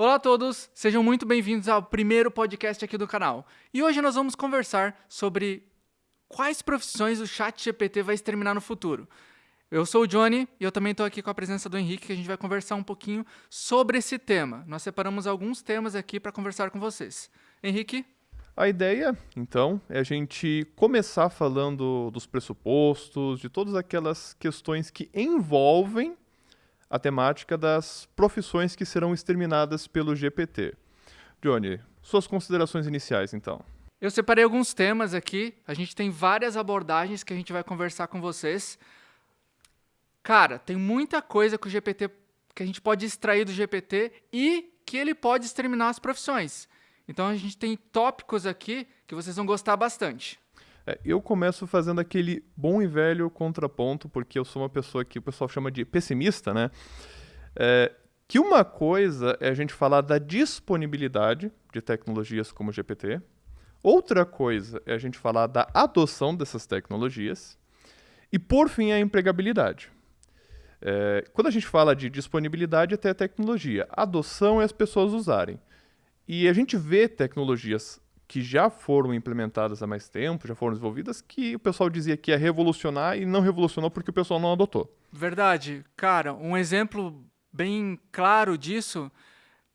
Olá a todos, sejam muito bem-vindos ao primeiro podcast aqui do canal. E hoje nós vamos conversar sobre quais profissões o Chat GPT vai exterminar no futuro. Eu sou o Johnny e eu também estou aqui com a presença do Henrique, que a gente vai conversar um pouquinho sobre esse tema. Nós separamos alguns temas aqui para conversar com vocês. Henrique? A ideia, então, é a gente começar falando dos pressupostos, de todas aquelas questões que envolvem a temática das profissões que serão exterminadas pelo GPT. Johnny, suas considerações iniciais, então. Eu separei alguns temas aqui, a gente tem várias abordagens que a gente vai conversar com vocês. Cara, tem muita coisa que o GPT que a gente pode extrair do GPT e que ele pode exterminar as profissões. Então a gente tem tópicos aqui que vocês vão gostar bastante. É, eu começo fazendo aquele bom e velho contraponto, porque eu sou uma pessoa que o pessoal chama de pessimista, né? É, que uma coisa é a gente falar da disponibilidade de tecnologias como o GPT, outra coisa é a gente falar da adoção dessas tecnologias, e por fim a empregabilidade. É, quando a gente fala de disponibilidade até a tecnologia, adoção é as pessoas usarem. E a gente vê tecnologias que já foram implementadas há mais tempo, já foram desenvolvidas, que o pessoal dizia que ia revolucionar e não revolucionou porque o pessoal não adotou. Verdade. Cara, um exemplo bem claro disso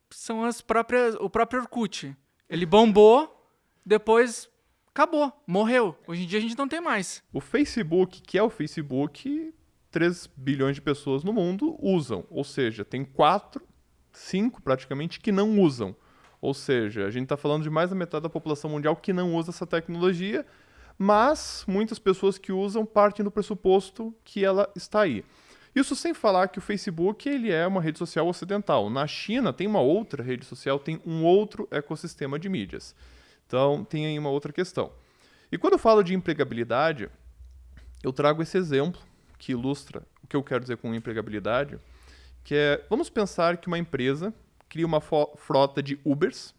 são as próprias, o próprio Orkut. Ele bombou, depois acabou, morreu. Hoje em dia a gente não tem mais. O Facebook, que é o Facebook, 3 bilhões de pessoas no mundo usam. Ou seja, tem 4, 5 praticamente que não usam. Ou seja, a gente está falando de mais da metade da população mundial que não usa essa tecnologia, mas muitas pessoas que usam partem do pressuposto que ela está aí. Isso sem falar que o Facebook ele é uma rede social ocidental. Na China tem uma outra rede social, tem um outro ecossistema de mídias. Então tem aí uma outra questão. E quando eu falo de empregabilidade, eu trago esse exemplo que ilustra o que eu quero dizer com empregabilidade, que é, vamos pensar que uma empresa cria uma frota de Ubers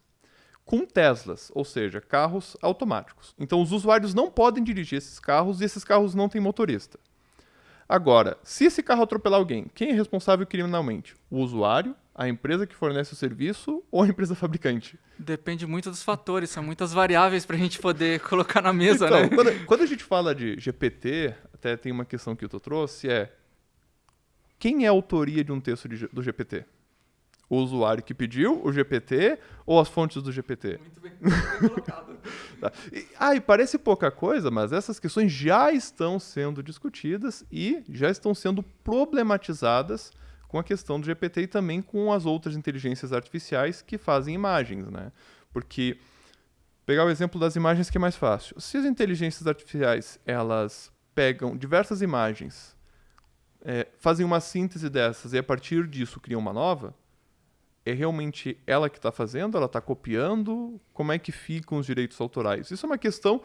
com Teslas, ou seja, carros automáticos. Então os usuários não podem dirigir esses carros e esses carros não têm motorista. Agora, se esse carro atropelar alguém, quem é responsável criminalmente? O usuário, a empresa que fornece o serviço ou a empresa fabricante? Depende muito dos fatores, são muitas variáveis para a gente poder colocar na mesa, então, né? Quando, quando a gente fala de GPT, até tem uma questão que tu trouxe, é quem é a autoria de um texto de, do GPT? O usuário que pediu, o GPT, ou as fontes do GPT? Muito bem, muito bem colocado. tá. e, ah, e parece pouca coisa, mas essas questões já estão sendo discutidas e já estão sendo problematizadas com a questão do GPT e também com as outras inteligências artificiais que fazem imagens, né? Porque pegar o exemplo das imagens que é mais fácil. Se as inteligências artificiais elas pegam diversas imagens, é, fazem uma síntese dessas e a partir disso criam uma nova, é realmente ela que está fazendo? Ela está copiando? Como é que ficam os direitos autorais? Isso é uma questão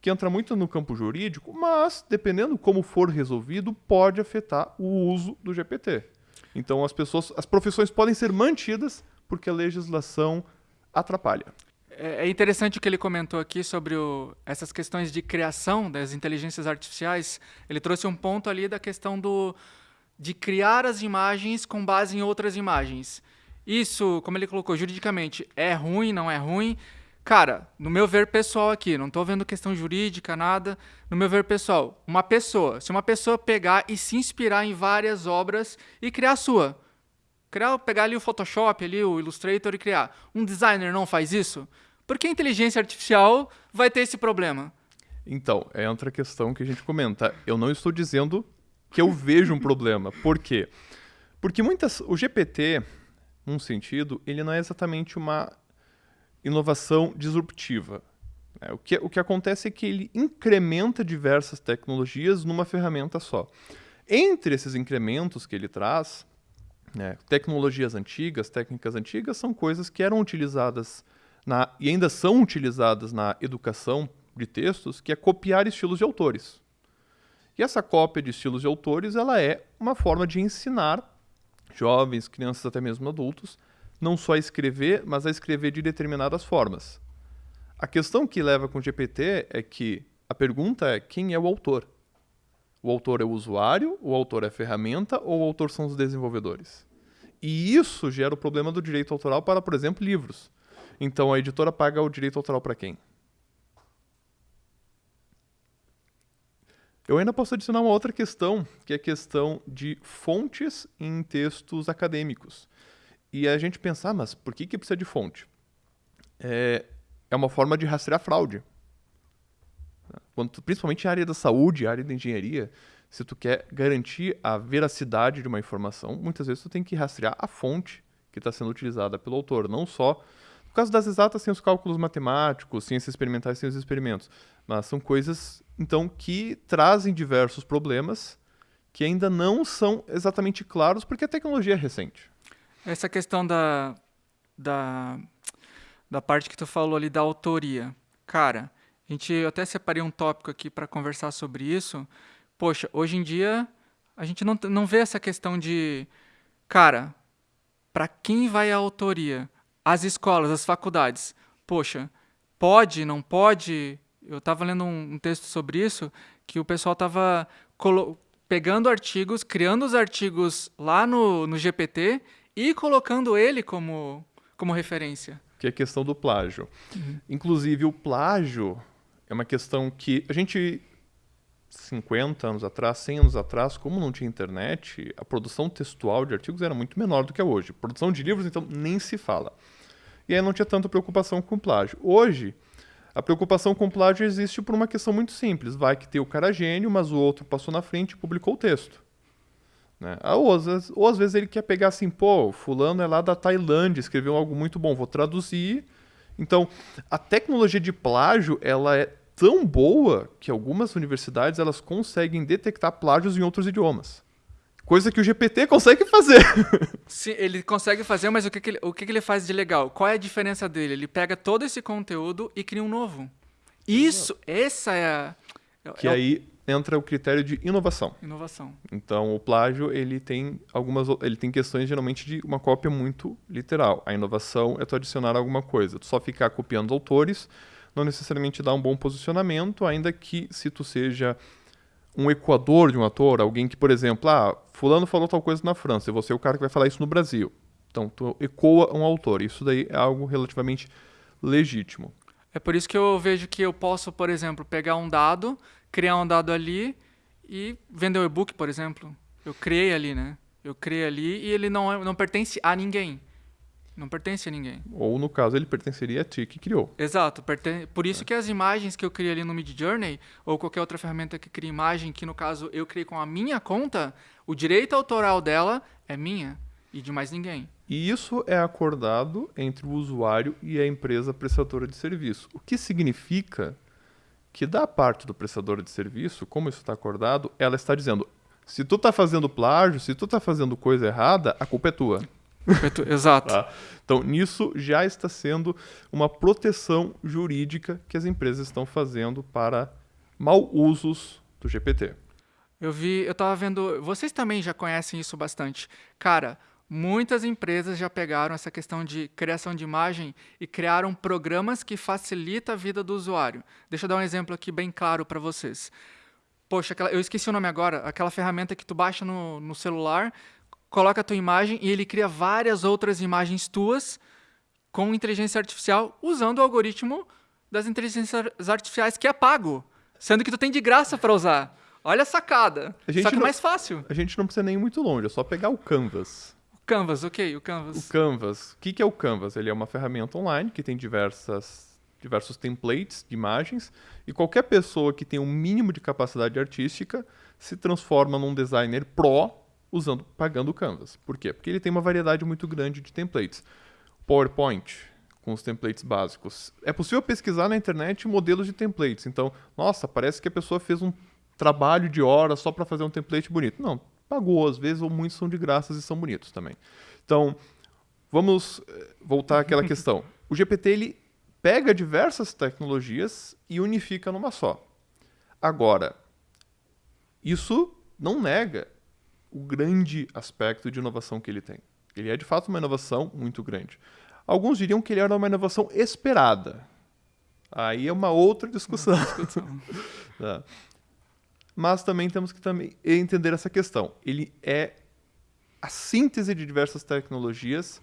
que entra muito no campo jurídico, mas, dependendo como for resolvido, pode afetar o uso do GPT. Então, as pessoas, as profissões podem ser mantidas porque a legislação atrapalha. É, é interessante o que ele comentou aqui sobre o, essas questões de criação das inteligências artificiais. Ele trouxe um ponto ali da questão do, de criar as imagens com base em outras imagens. Isso, como ele colocou, juridicamente, é ruim, não é ruim? Cara, no meu ver pessoal aqui, não estou vendo questão jurídica, nada. No meu ver pessoal, uma pessoa, se uma pessoa pegar e se inspirar em várias obras e criar a sua, criar, pegar ali o Photoshop, ali o Illustrator e criar, um designer não faz isso? Porque a inteligência artificial vai ter esse problema. Então, é outra questão que a gente comenta. Eu não estou dizendo que eu vejo um problema. Por quê? Porque muitas, o GPT, num sentido, ele não é exatamente uma inovação disruptiva. É, o, que, o que acontece é que ele incrementa diversas tecnologias numa ferramenta só. Entre esses incrementos que ele traz, né, tecnologias antigas, técnicas antigas, são coisas que eram utilizadas na, e ainda são utilizadas na educação de textos, que é copiar estilos de autores. E essa cópia de estilos de autores ela é uma forma de ensinar jovens, crianças, até mesmo adultos, não só a escrever, mas a escrever de determinadas formas. A questão que leva com o GPT é que a pergunta é quem é o autor? O autor é o usuário, o autor é a ferramenta ou o autor são os desenvolvedores? E isso gera o problema do direito autoral para, por exemplo, livros. Então a editora paga o direito autoral para quem? Eu ainda posso adicionar uma outra questão, que é a questão de fontes em textos acadêmicos. E a gente pensar, ah, mas por que, que precisa de fonte? É, é uma forma de rastrear fraude. Quando, principalmente a área da saúde, área da engenharia, se tu quer garantir a veracidade de uma informação, muitas vezes tu tem que rastrear a fonte que está sendo utilizada pelo autor, não só no caso das exatas, tem os cálculos matemáticos, ciências experimentais tem os experimentos. Mas são coisas, então, que trazem diversos problemas que ainda não são exatamente claros porque a tecnologia é recente. Essa questão da, da, da parte que tu falou ali da autoria. Cara, a gente, eu até separei um tópico aqui para conversar sobre isso. Poxa, hoje em dia a gente não, não vê essa questão de, cara, para quem vai a autoria? as escolas, as faculdades, poxa, pode, não pode? Eu estava lendo um, um, texto sobre isso, que o pessoal estava pegando artigos, criando os artigos lá no, no GPT e colocando ele como, como referência. Que é a questão do plágio. Uhum. Inclusive, o plágio é uma questão que a gente 50 anos atrás, 100 anos atrás, como não tinha internet, a produção textual de artigos era muito menor do que é hoje. Produção de livros, então, nem se fala. E aí não tinha tanta preocupação com plágio. Hoje, a preocupação com plágio existe por uma questão muito simples. Vai que tem o cara gênio, mas o outro passou na frente e publicou o texto. Né? Ou, às vezes, ou às vezes ele quer pegar assim, pô, fulano é lá da Tailândia, escreveu algo muito bom, vou traduzir. Então, a tecnologia de plágio, ela é tão boa que algumas universidades elas conseguem detectar plágios em outros idiomas. Coisa que o GPT consegue fazer. Sim, ele consegue fazer, mas o que, que, ele, o que, que ele faz de legal? Qual é a diferença dele? Ele pega todo esse conteúdo e cria um novo. Isso, essa é a. Que é aí entra o critério de inovação. Inovação. Então, o plágio, ele tem algumas ele tem questões geralmente de uma cópia muito literal. A inovação é tu adicionar alguma coisa. Tu só ficar copiando autores não necessariamente dá um bom posicionamento, ainda que se tu seja um equador de um ator, alguém que, por exemplo, ah, fulano falou tal coisa na França, e você é o cara que vai falar isso no Brasil. Então, tu ecoa um autor. Isso daí é algo relativamente legítimo. É por isso que eu vejo que eu posso, por exemplo, pegar um dado, criar um dado ali e vender o e-book, por exemplo. Eu criei ali, né? Eu criei ali e ele não, é, não pertence a ninguém. Não pertence a ninguém. Ou, no caso, ele pertenceria a ti que criou. Exato. Por isso é. que as imagens que eu criei ali no Mid Journey, ou qualquer outra ferramenta que cria imagem, que no caso eu criei com a minha conta, o direito autoral dela é minha e de mais ninguém. E isso é acordado entre o usuário e a empresa prestadora de serviço. O que significa que da parte do prestador de serviço, como isso está acordado, ela está dizendo: se tu está fazendo plágio, se tu está fazendo coisa errada, a culpa é tua. Exato. Tá? Então, nisso já está sendo uma proteção jurídica que as empresas estão fazendo para mal usos do GPT. Eu vi, eu estava vendo, vocês também já conhecem isso bastante. Cara, muitas empresas já pegaram essa questão de criação de imagem e criaram programas que facilitam a vida do usuário. Deixa eu dar um exemplo aqui bem claro para vocês. Poxa, aquela, eu esqueci o nome agora, aquela ferramenta que tu baixa no, no celular, coloca a tua imagem e ele cria várias outras imagens tuas com inteligência artificial usando o algoritmo das inteligências artificiais que é pago, sendo que tu tem de graça para usar. Olha a sacada. A Só que é mais fácil. A gente não precisa nem ir muito longe, é só pegar o Canvas. O Canvas, ok, o Canvas. O Canvas. O que, que é o Canvas? Ele é uma ferramenta online que tem diversas, diversos templates de imagens e qualquer pessoa que tem um mínimo de capacidade artística se transforma num designer pro usando, pagando o Canvas. Por quê? Porque ele tem uma variedade muito grande de templates. PowerPoint, com os templates básicos. É possível pesquisar na internet modelos de templates. Então, nossa, parece que a pessoa fez um trabalho de horas só para fazer um template bonito. Não, pagou às vezes, ou muitos são de graças e são bonitos também. Então, vamos eh, voltar àquela questão. O GPT ele pega diversas tecnologias e unifica numa só. Agora, isso não nega o grande aspecto de inovação que ele tem. Ele é de fato uma inovação muito grande. Alguns diriam que ele era uma inovação esperada. Aí é uma outra discussão. Uma discussão. Mas também temos que também entender essa questão. Ele é a síntese de diversas tecnologias.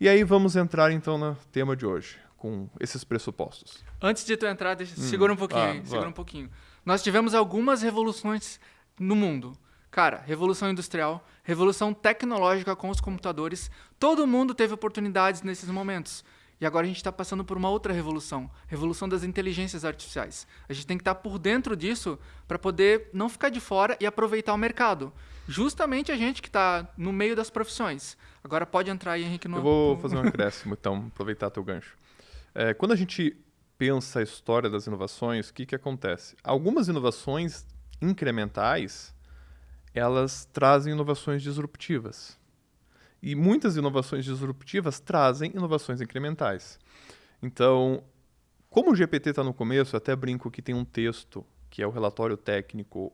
E aí vamos entrar então no tema de hoje, com esses pressupostos. Antes de tu entrar, deixa, hum. segura um pouquinho, ah, aí, segura um pouquinho. Nós tivemos algumas revoluções no mundo. Cara, revolução industrial, revolução tecnológica com os computadores. Todo mundo teve oportunidades nesses momentos. E agora a gente está passando por uma outra revolução, revolução das inteligências artificiais. A gente tem que estar tá por dentro disso para poder não ficar de fora e aproveitar o mercado. Justamente a gente que está no meio das profissões. Agora pode entrar aí, Henrique. No... Eu vou fazer um acréscimo, então, aproveitar teu gancho. É, quando a gente pensa a história das inovações, o que, que acontece? Algumas inovações incrementais, elas trazem inovações disruptivas. E muitas inovações disruptivas trazem inovações incrementais. Então, como o GPT está no começo, até brinco que tem um texto, que é o relatório técnico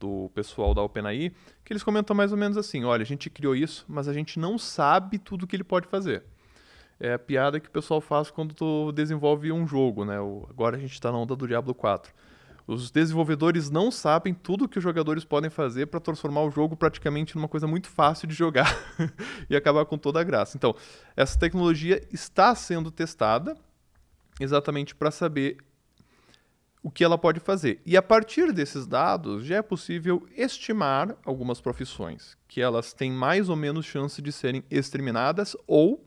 do pessoal da OpenAI, que eles comentam mais ou menos assim: olha, a gente criou isso, mas a gente não sabe tudo que ele pode fazer. É a piada que o pessoal faz quando tu desenvolve um jogo, né? O, agora a gente está na onda do Diablo 4. Os desenvolvedores não sabem tudo que os jogadores podem fazer para transformar o jogo praticamente numa coisa muito fácil de jogar e acabar com toda a graça. Então, essa tecnologia está sendo testada exatamente para saber o que ela pode fazer. E a partir desses dados, já é possível estimar algumas profissões, que elas têm mais ou menos chance de serem exterminadas ou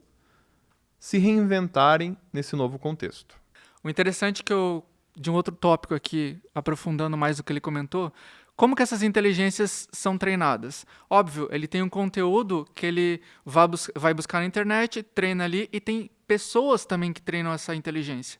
se reinventarem nesse novo contexto. O interessante é que eu de um outro tópico aqui, aprofundando mais o que ele comentou, como que essas inteligências são treinadas? Óbvio, ele tem um conteúdo que ele vai, bus vai buscar na internet, treina ali, e tem pessoas também que treinam essa inteligência.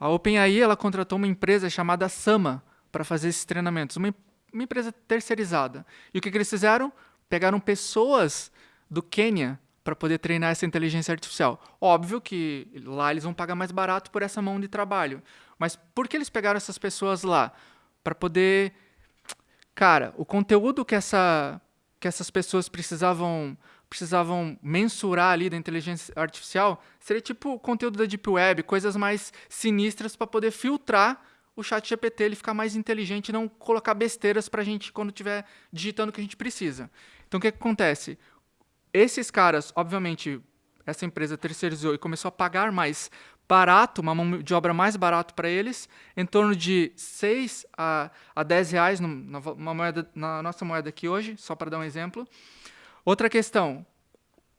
A OpenAI ela contratou uma empresa chamada Sama para fazer esses treinamentos, uma, uma empresa terceirizada. E o que, que eles fizeram? Pegaram pessoas do Quênia para poder treinar essa inteligência artificial. Óbvio que lá eles vão pagar mais barato por essa mão de trabalho. Mas por que eles pegaram essas pessoas lá? Para poder. Cara, o conteúdo que, essa, que essas pessoas precisavam precisavam mensurar ali da inteligência artificial seria tipo conteúdo da Deep Web, coisas mais sinistras para poder filtrar o chat GPT, ele ficar mais inteligente e não colocar besteiras para a gente quando estiver digitando o que a gente precisa. Então, o que, que acontece? Esses caras, obviamente, essa empresa terceirizou e começou a pagar mais barato, uma mão de obra mais barato para eles, em torno de 6 a, a 10 reais no, na, moeda, na nossa moeda aqui hoje, só para dar um exemplo. Outra questão,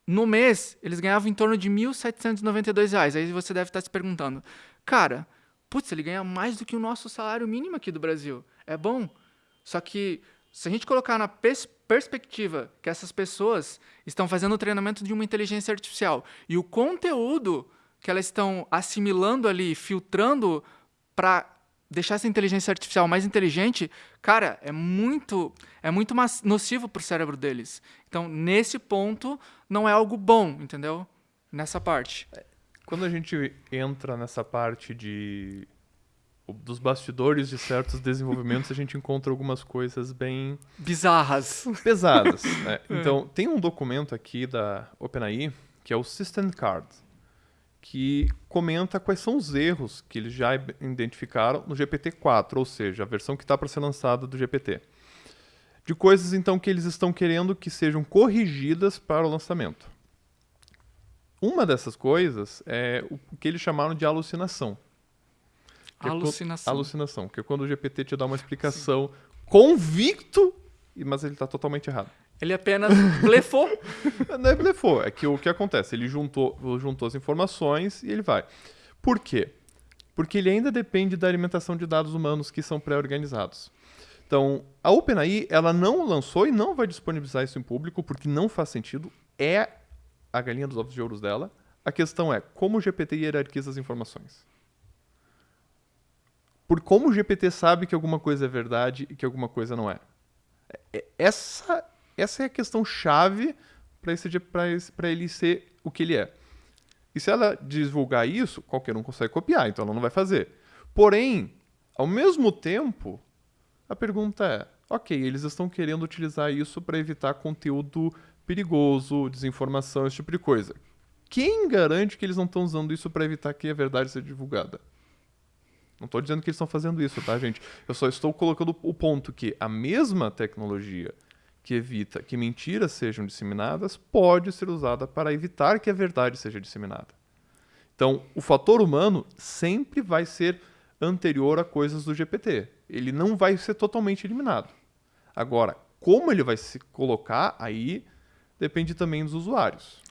no mês eles ganhavam em torno de 1.792 reais. Aí você deve estar se perguntando, cara, putz, ele ganha mais do que o nosso salário mínimo aqui do Brasil. É bom. Só que se a gente colocar na perspectiva perspectiva que essas pessoas estão fazendo o treinamento de uma inteligência artificial e o conteúdo que elas estão assimilando ali, filtrando para deixar essa inteligência artificial mais inteligente, cara, é muito é muito nocivo para o cérebro deles. Então, nesse ponto, não é algo bom, entendeu? Nessa parte. Quando a gente entra nessa parte de dos bastidores de certos desenvolvimentos, a gente encontra algumas coisas bem... Bizarras. Pesadas. Né? Então, tem um documento aqui da OpenAI, que é o System Card, que comenta quais são os erros que eles já identificaram no GPT-4, ou seja, a versão que está para ser lançada do GPT. De coisas, então, que eles estão querendo que sejam corrigidas para o lançamento. Uma dessas coisas é o que eles chamaram de alucinação. É alucinação. Alucinação, que é quando o GPT te dá uma explicação Sim. convicto, mas ele está totalmente errado. Ele apenas blefou. Não é blefou, é que o que acontece? Ele juntou, juntou as informações e ele vai. Por quê? Porque ele ainda depende da alimentação de dados humanos que são pré-organizados. Então, a OpenAI, ela não lançou e não vai disponibilizar isso em público, porque não faz sentido. É a galinha dos ovos de ouros dela. A questão é como o GPT hierarquiza as informações por como o GPT sabe que alguma coisa é verdade e que alguma coisa não é. é essa, essa é a questão chave para ele ser o que ele é. E se ela divulgar isso, qualquer um consegue copiar, então ela não vai fazer. Porém, ao mesmo tempo, a pergunta é: ok, eles estão querendo utilizar isso para evitar conteúdo perigoso, desinformação, esse tipo de coisa. Quem garante que eles não estão usando isso para evitar que a verdade seja divulgada? Não estou dizendo que eles estão fazendo isso, tá, gente? Eu só estou colocando o ponto que a mesma tecnologia que evita que mentiras sejam disseminadas pode ser usada para evitar que a verdade seja disseminada. Então, o fator humano sempre vai ser anterior a coisas do GPT. Ele não vai ser totalmente eliminado. Agora, como ele vai se colocar aí depende também dos usuários.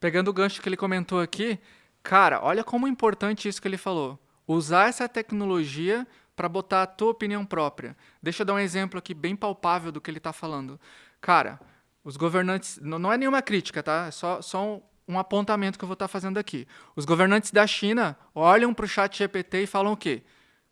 Pegando o gancho que ele comentou aqui, cara, olha como importante isso que ele falou. Usar essa tecnologia para botar a tua opinião própria. Deixa eu dar um exemplo aqui bem palpável do que ele está falando. Cara, os governantes. Não, é nenhuma crítica, tá? É só, só um, um apontamento que eu vou estar tá fazendo aqui. Os governantes da China olham para o chat GPT e falam o quê?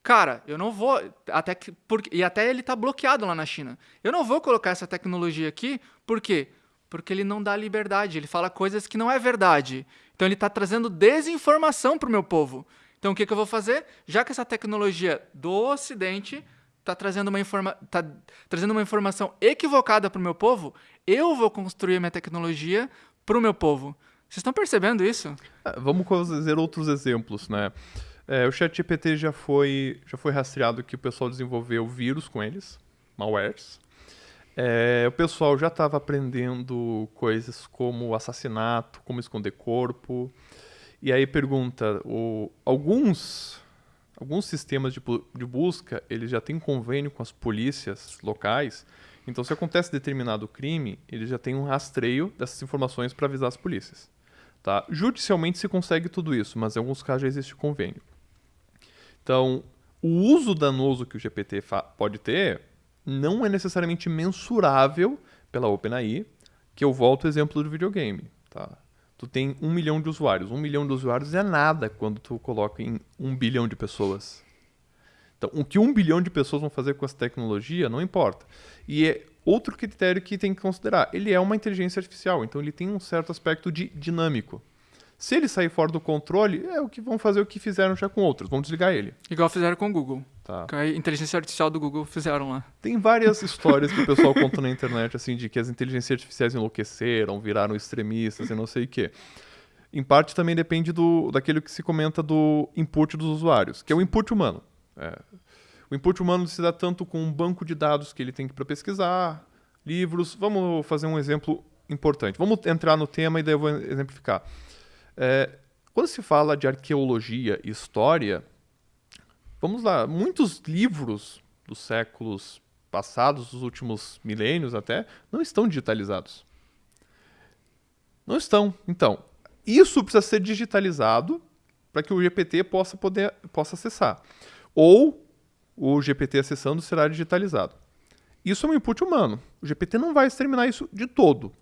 Cara, eu não vou. Até que, porque, e até ele está bloqueado lá na China. Eu não vou colocar essa tecnologia aqui, por quê? Porque ele não dá liberdade, ele fala coisas que não é verdade. Então ele está trazendo desinformação para o meu povo. Então, o que, que eu vou fazer? Já que essa tecnologia do Ocidente está trazendo, uma informa tá trazendo uma informação equivocada para o meu povo, eu vou construir minha tecnologia para o meu povo. Vocês estão percebendo isso? É, vamos fazer outros exemplos, né? É, o ChatGPT já foi, já foi rastreado que o pessoal desenvolveu vírus com eles, malwares. É, o pessoal já estava aprendendo coisas como assassinato, como esconder corpo, e aí pergunta, o, alguns alguns sistemas de, de busca, eles já têm convênio com as polícias locais. Então, se acontece determinado crime, ele já tem um rastreio dessas informações para avisar as polícias. Tá? Judicialmente se consegue tudo isso, mas em alguns casos já existe convênio. Então, o uso danoso que o GPT pode ter não é necessariamente mensurável pela OpenAI, que eu volto ao exemplo do videogame. Tá? Tu tem um milhão de usuários. Um milhão de usuários é nada quando tu coloca em um bilhão de pessoas. Então, o que um bilhão de pessoas vão fazer com essa tecnologia não importa. E é outro critério que tem que considerar. Ele é uma inteligência artificial, então ele tem um certo aspecto de dinâmico. Se ele sair fora do controle, é o que vão fazer o que fizeram já com outros. Vão desligar ele. Igual fizeram com o Google. Tá. Com a inteligência artificial do Google fizeram lá. Tem várias histórias que o pessoal conta na internet, assim, de que as inteligências artificiais enlouqueceram, viraram extremistas e não sei o quê. Em parte também depende do, daquilo que se comenta do input dos usuários, que é o input humano. É. O input humano se dá tanto com um banco de dados que ele tem para pesquisar, livros. Vamos fazer um exemplo importante. Vamos entrar no tema e daí eu vou exemplificar. É, quando se fala de arqueologia e história, vamos lá, muitos livros dos séculos passados, dos últimos milênios até, não estão digitalizados. Não estão. Então, isso precisa ser digitalizado para que o GPT possa poder possa acessar. Ou o GPT acessando será digitalizado. Isso é um input humano. O GPT não vai exterminar isso de todo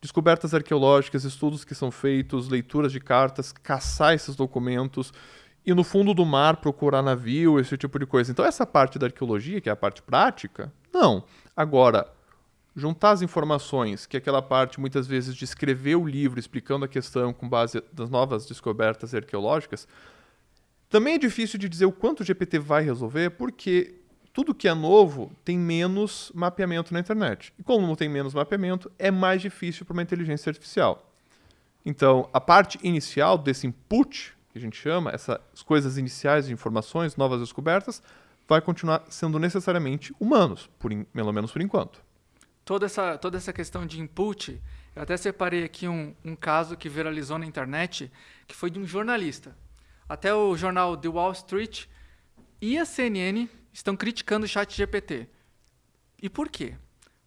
descobertas arqueológicas, estudos que são feitos, leituras de cartas, caçar esses documentos e no fundo do mar procurar navio, esse tipo de coisa. Então essa parte da arqueologia, que é a parte prática, não. Agora, juntar as informações, que é aquela parte muitas vezes de escrever o livro explicando a questão com base das novas descobertas arqueológicas, também é difícil de dizer o quanto o GPT vai resolver, porque tudo que é novo tem menos mapeamento na internet. E como tem menos mapeamento, é mais difícil para uma inteligência artificial. Então, a parte inicial desse input, que a gente chama, essas coisas iniciais de informações, novas descobertas, vai continuar sendo necessariamente humanos, por pelo menos por enquanto. Toda essa, toda essa questão de input, eu até separei aqui um, um caso que viralizou na internet, que foi de um jornalista. Até o jornal The Wall Street e a CNN estão criticando o chat GPT. E por quê?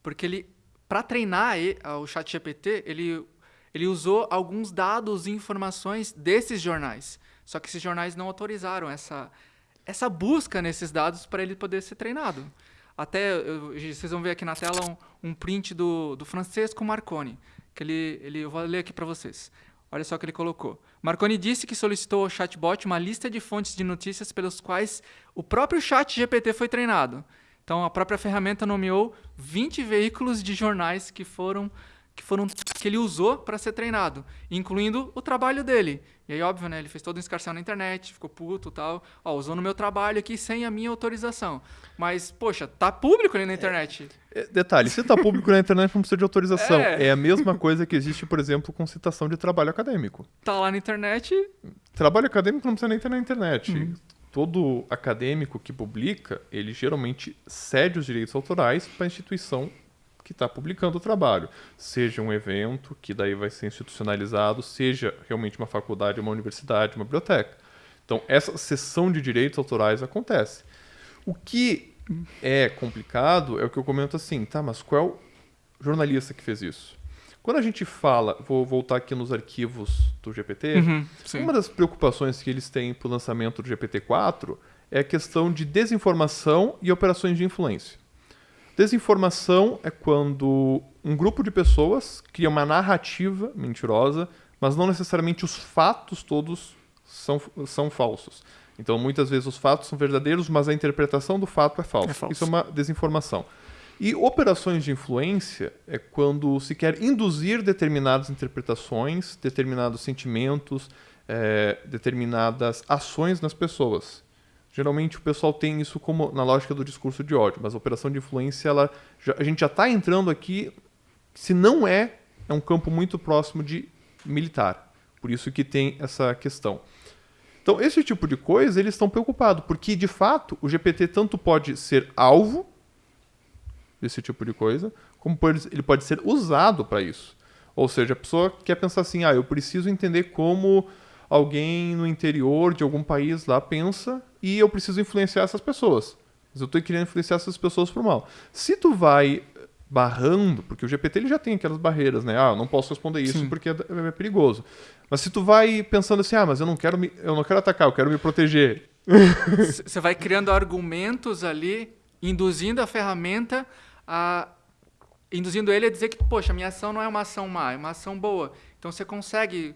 Porque ele, para treinar o chat GPT, ele, ele usou alguns dados e informações desses jornais. Só que esses jornais não autorizaram essa, essa busca nesses dados para ele poder ser treinado. Até, eu, vocês vão ver aqui na tela um, um print do, do Francesco Marconi, que ele, ele, eu vou ler aqui para vocês. Olha só o que ele colocou. Marconi disse que solicitou ao chatbot uma lista de fontes de notícias pelos quais o próprio chat GPT foi treinado. Então, a própria ferramenta nomeou 20 veículos de jornais que foram que foram que ele usou para ser treinado, incluindo o trabalho dele. E aí, óbvio, né, ele fez todo um escarcel na internet, ficou puto e tal. Ó, usou no meu trabalho aqui sem a minha autorização. Mas, poxa, tá público ali na internet. É, é, detalhe, se tá público na internet não precisa de autorização. É. é. a mesma coisa que existe, por exemplo, com citação de trabalho acadêmico. Tá lá na internet. Trabalho acadêmico não precisa nem ter na internet. Uhum. Todo acadêmico que publica, ele geralmente cede os direitos autorais para a instituição que está publicando o trabalho. Seja um evento, que daí vai ser institucionalizado, seja realmente uma faculdade, uma universidade, uma biblioteca. Então, essa sessão de direitos autorais acontece. O que é complicado é o que eu comento assim, tá, mas qual é o jornalista que fez isso? Quando a gente fala, vou voltar aqui nos arquivos do GPT, Uhum, uma das preocupações que eles têm para o lançamento do GPT-4 é a questão de desinformação e operações de influência. Desinformação é quando um grupo de pessoas cria uma narrativa mentirosa, mas não necessariamente os fatos todos são, são falsos. Então, muitas vezes os fatos são verdadeiros, mas a interpretação do fato é falsa. É falso. Isso é uma desinformação. E operações de influência é quando se quer induzir determinadas interpretações, determinados sentimentos, eh, determinadas ações nas pessoas. Geralmente o pessoal tem isso como na lógica do discurso de ódio, mas a operação de influência, ela, já- a gente já está entrando aqui, se não é, é um campo muito próximo de militar. Por isso que tem essa questão. Então, esse tipo de coisa, eles estão preocupados, porque, de fato, o GPT tanto pode ser alvo desse tipo de coisa, como ele pode ser usado para isso. Ou seja, a pessoa quer pensar assim, ah, eu preciso entender como alguém no interior de algum país lá pensa e eu preciso influenciar essas pessoas. Mas eu estou querendo influenciar essas pessoas pro mal. Se tu vai barrando, porque o GPT ele já tem aquelas barreiras, né? Ah, eu não posso responder isso Sim. porque é, é perigoso. Mas se tu vai pensando assim, ah, mas eu não quero me, eu não quero atacar, eu quero me proteger. Você vai criando argumentos ali, induzindo a ferramenta a. induzindo ele a dizer que, poxa, minha ação não é uma ação má, é uma ação boa. Então você consegue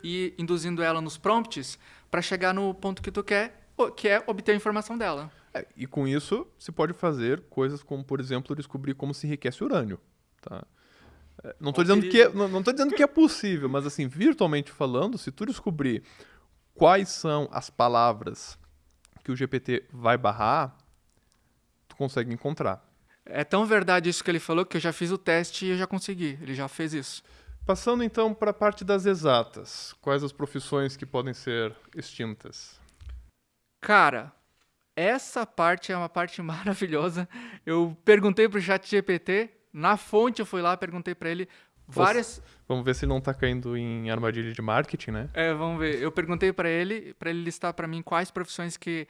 ir induzindo ela nos prompts para chegar no ponto que tu quer, que é obter a informação dela. É, e com isso, se pode fazer coisas como, por exemplo, descobrir como se enriquece urânio. Tá? Não estou dizendo, que é, não, não dizendo que é possível, mas assim, virtualmente falando, se tu descobrir quais são as palavras que o GPT vai barrar, tu consegue encontrar. É tão verdade isso que ele falou que eu já fiz o teste e eu já consegui. Ele já fez isso. Passando então para a parte das exatas, quais as profissões que podem ser extintas? Cara, essa parte é uma parte maravilhosa. Eu perguntei pro chat GPT, na fonte eu fui lá, perguntei para ele várias... Vamos ver se não está caindo em armadilha de marketing, né? É, vamos ver. Eu perguntei para ele, para ele listar para mim quais profissões que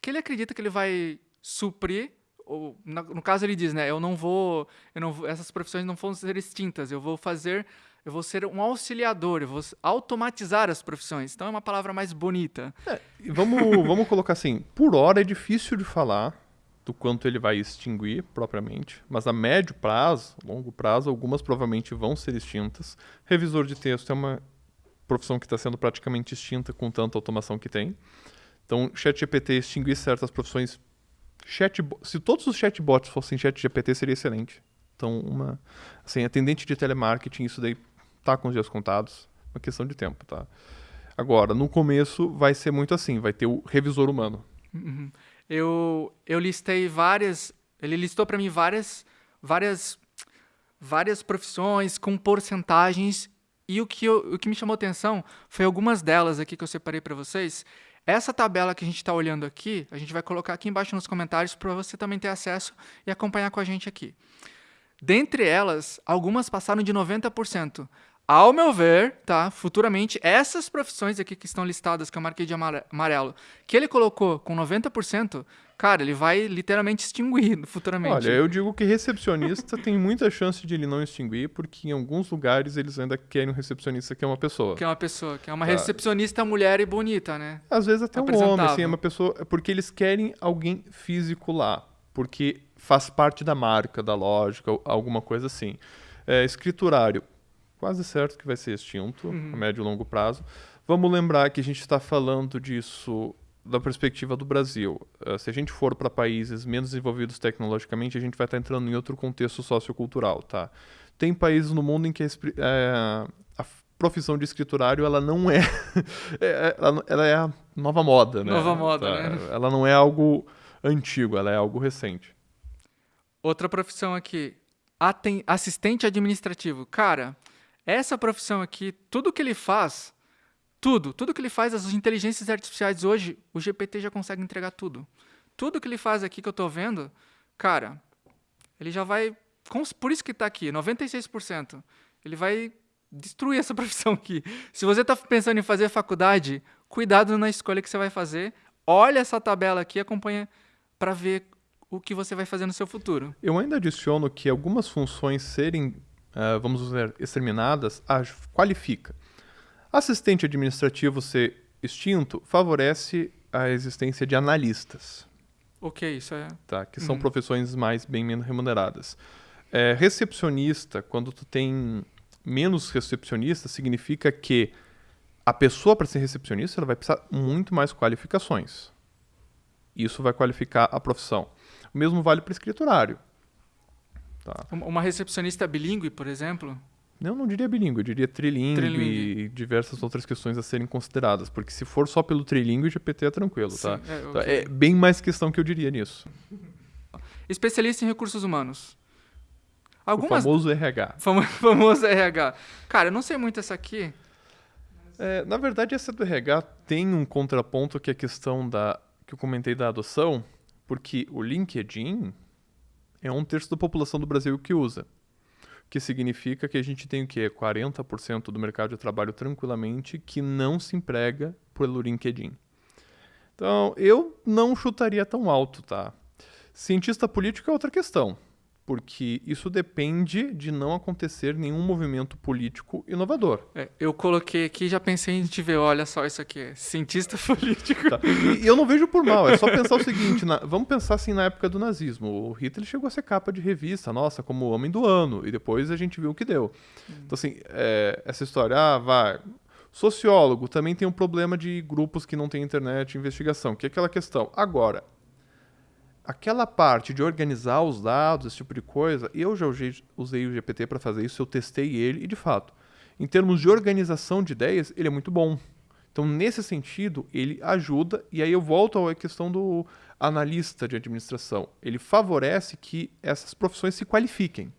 que ele acredita que ele vai suprir. Ou, na- no caso ele diz, né? Eu não vou, eu não essas profissões não vão ser extintas. Eu vou fazer, eu vou ser um auxiliador. Eu vou automatizar as profissões. Então é uma palavra mais bonita. E vamos, vamos colocar assim, por hora é difícil de falar do quanto ele vai extinguir propriamente, mas a médio prazo, longo prazo, algumas provavelmente vão ser extintas. Revisor de texto é uma profissão que está sendo praticamente extinta com tanta automação que tem. Então, ChatGPT extinguir certas profissões. Se todos os chatbots fossem ChatGPT, seria excelente. Então, uma assim, atendente de telemarketing, isso daí tá com os dias contados, uma questão de tempo, tá? Agora, no começo vai ser muito assim, vai ter o revisor humano. Uhum. Eu, eu listei várias. Ele listou para mim várias, várias, várias profissões com porcentagens. E o que, eu- o que me chamou atenção foi algumas delas aqui que eu separei para vocês. Essa tabela que a gente está olhando aqui, a gente vai colocar aqui embaixo nos comentários para você também ter acesso e acompanhar com a gente aqui. Dentre elas, algumas passaram de 90%. Ao meu ver, tá? Futuramente, essas profissões aqui que estão listadas, que eu marquei de amare- amarelo, que ele colocou com 90%, cara, ele vai literalmente extinguir futuramente. Olha, eu digo que recepcionista tem muita chance de ele não extinguir, porque em alguns lugares eles ainda querem um recepcionista que é uma pessoa. Que é uma pessoa, que é uma Tá. recepcionista mulher e bonita, né? Às vezes até um homem, assim, é uma pessoa. é Porque eles querem alguém físico lá. Porque faz parte da marca, da lógica, alguma coisa assim. É, escriturário, quase certo que vai ser extinto Uhum. a médio e longo prazo. Vamos lembrar que a gente está falando disso da perspectiva do Brasil. Eh, se a gente for para países menos desenvolvidos tecnologicamente, a gente vai estar entrando em outro contexto sociocultural, tá? Tem países no mundo em que a, eh, a profissão de escriturário ela não é, é- ela, não- ela é a nova moda, né? Nova moda, Tá? né? Ela não é algo antigo, ela é algo recente. Outra profissão aqui, assistente administrativo. Cara, essa profissão aqui, tudo que ele faz, tudo, tudo que ele faz, as inteligências artificiais hoje, o GPT já consegue entregar tudo. Tudo que ele faz aqui que eu tô vendo, cara, ele já vai por isso que está aqui, 96%. Ele vai destruir essa profissão aqui. Se você está pensando em fazer faculdade, cuidado na escolha que você vai fazer. Olha essa tabela aqui, acompanha para ver o que você vai fazer no seu futuro. Eu ainda adiciono que algumas funções serem, uh, vamos dizer, exterminadas, qualifica. Assistente administrativo ser extinto favorece a existência de analistas. Ok, isso é. Tá, que são uhum. profissões mais bem menos remuneradas. É, recepcionista, quando tu tem menos recepcionista, significa que a pessoa para ser recepcionista ela vai precisar muito mais qualificações. Isso vai qualificar a profissão. O mesmo vale para escriturário. Tá. Uma recepcionista bilíngue, por exemplo? Não, não diria bilíngue, eu diria trilingue, trilingue, e diversas outras questões a serem consideradas. Porque se for só pelo trilingue, o GPT é tranquilo, Sim, tá? É, então, okay. é, bem mais questão que eu diria nisso. Especialista em recursos humanos. Algumas... O famoso RH. Famo... famoso RH. Cara, eu não sei muito essa aqui. É, na verdade, essa do RH tem um contraponto que é a questão da que eu comentei da adoção, porque o LinkedIn é um terço da população do Brasil que usa que significa que a gente tem o quê? 40% do mercado de trabalho tranquilamente que não se emprega pelo LinkedIn. Então, eu não chutaria tão alto, tá? Cientista político é outra questão porque isso depende de não acontecer nenhum movimento político inovador. É, eu coloquei aqui já pensei em te ver, olha só isso aqui, é cientista político. Tá. E, e, eu não vejo por mal, é só pensar o seguinte, na, vamos pensar assim na época do nazismo, o Hitler chegou a ser capa de revista, nossa, como homem do ano, e depois a gente viu o que deu. Hum. Então assim, é, essa história, ah, vai... Sociólogo também tem um problema de grupos que não têm internet investigação, que é aquela questão. Agora, aquela parte de organizar os dados, esse tipo de coisa, eu já usei, o GPT para fazer isso, eu testei ele e, de fato, em termos de organização de ideias, ele é muito bom. Então, nesse sentido, ele ajuda, e aí eu volto à questão do analista de administração. Ele favorece que essas profissões se qualifiquem.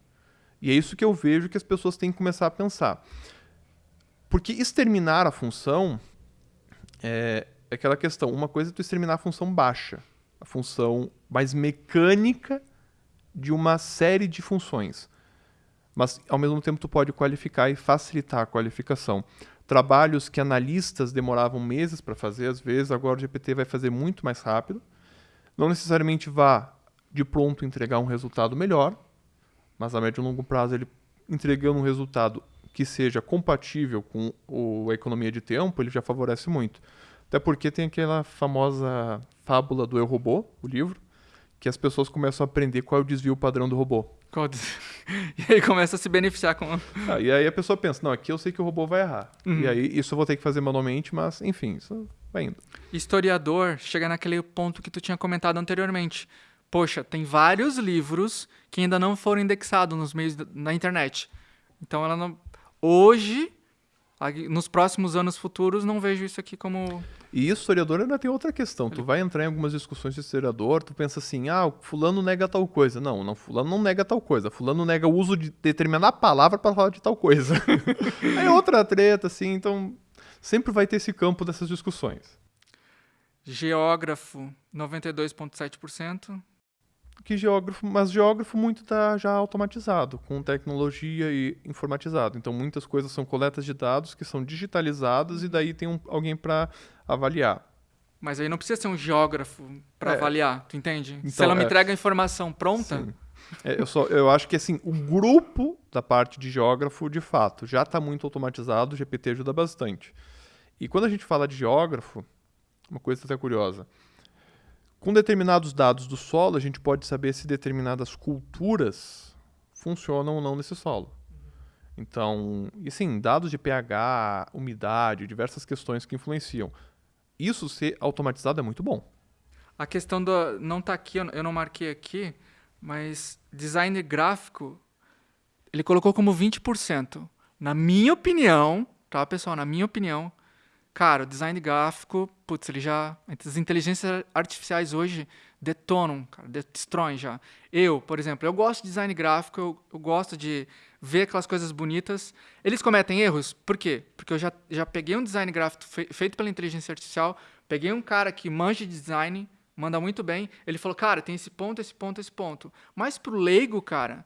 E é isso que eu vejo que as pessoas têm que começar a pensar. Porque exterminar a função é, é aquela questão. Uma coisa é tu exterminar a função baixa a função mais mecânica de uma série de funções. Mas, ao mesmo tempo, tu pode qualificar e facilitar a qualificação. Trabalhos que analistas demoravam meses para fazer, às vezes, agora o GPT vai fazer muito mais rápido. Não necessariamente vá de pronto entregar um resultado melhor, mas a médio e longo prazo ele entregando um resultado que seja compatível com o, a economia de tempo, ele já favorece muito. Até porque tem aquela famosa fábula do Eu Robô, o livro, que as pessoas começam a aprender qual é o desvio padrão do robô. e aí começa a se beneficiar com. Ah, e aí a pessoa pensa, não, aqui eu sei que o robô vai errar. Uhum. E aí isso eu vou ter que fazer manualmente, mas enfim, isso vai indo. Historiador chega naquele ponto que tu tinha comentado anteriormente. Poxa, tem vários livros que ainda não foram indexados nos meios da, na internet. Então ela não. Hoje nos próximos anos futuros, não vejo isso aqui como. E historiador ainda tem outra questão. Tu vai entrar em algumas discussões de historiador, tu pensa assim, ah, fulano nega tal coisa. Não, não, fulano não nega tal coisa. Fulano nega o uso de determinada palavra para falar de tal coisa. Aí é outra treta, assim, então sempre vai ter esse campo dessas discussões. Geógrafo, 92,7% que geógrafo, mas geógrafo muito está já automatizado, com tecnologia e informatizado. Então muitas coisas são coletas de dados que são digitalizadas e daí tem um, alguém para avaliar. Mas aí não precisa ser um geógrafo para é. avaliar, tu entende? Então, Se ela me é. entrega a informação pronta. É, eu, só, eu acho que assim, o grupo da parte de geógrafo, de fato, já está muito automatizado, o GPT ajuda bastante. E quando a gente fala de geógrafo, uma coisa até curiosa. Com determinados dados do solo, a gente pode saber se determinadas culturas funcionam ou não nesse solo. Então, e sim, dados de pH, umidade, diversas questões que influenciam. Isso ser automatizado é muito bom. A questão do. Não está aqui, eu não marquei aqui, mas design gráfico, ele colocou como 20%. Na minha opinião, tá, pessoal? Na minha opinião, Cara, o design gráfico, putz, ele já. As inteligências artificiais hoje detonam, cara, destroem já. Eu, por exemplo, eu gosto de design gráfico, eu, eu gosto de ver aquelas coisas bonitas. Eles cometem erros? Por quê? Porque eu já, já peguei um design gráfico fe feito pela inteligência artificial, peguei um cara que manja de design, manda muito bem. Ele falou, cara, tem esse ponto, esse ponto, esse ponto. Mas pro leigo, cara,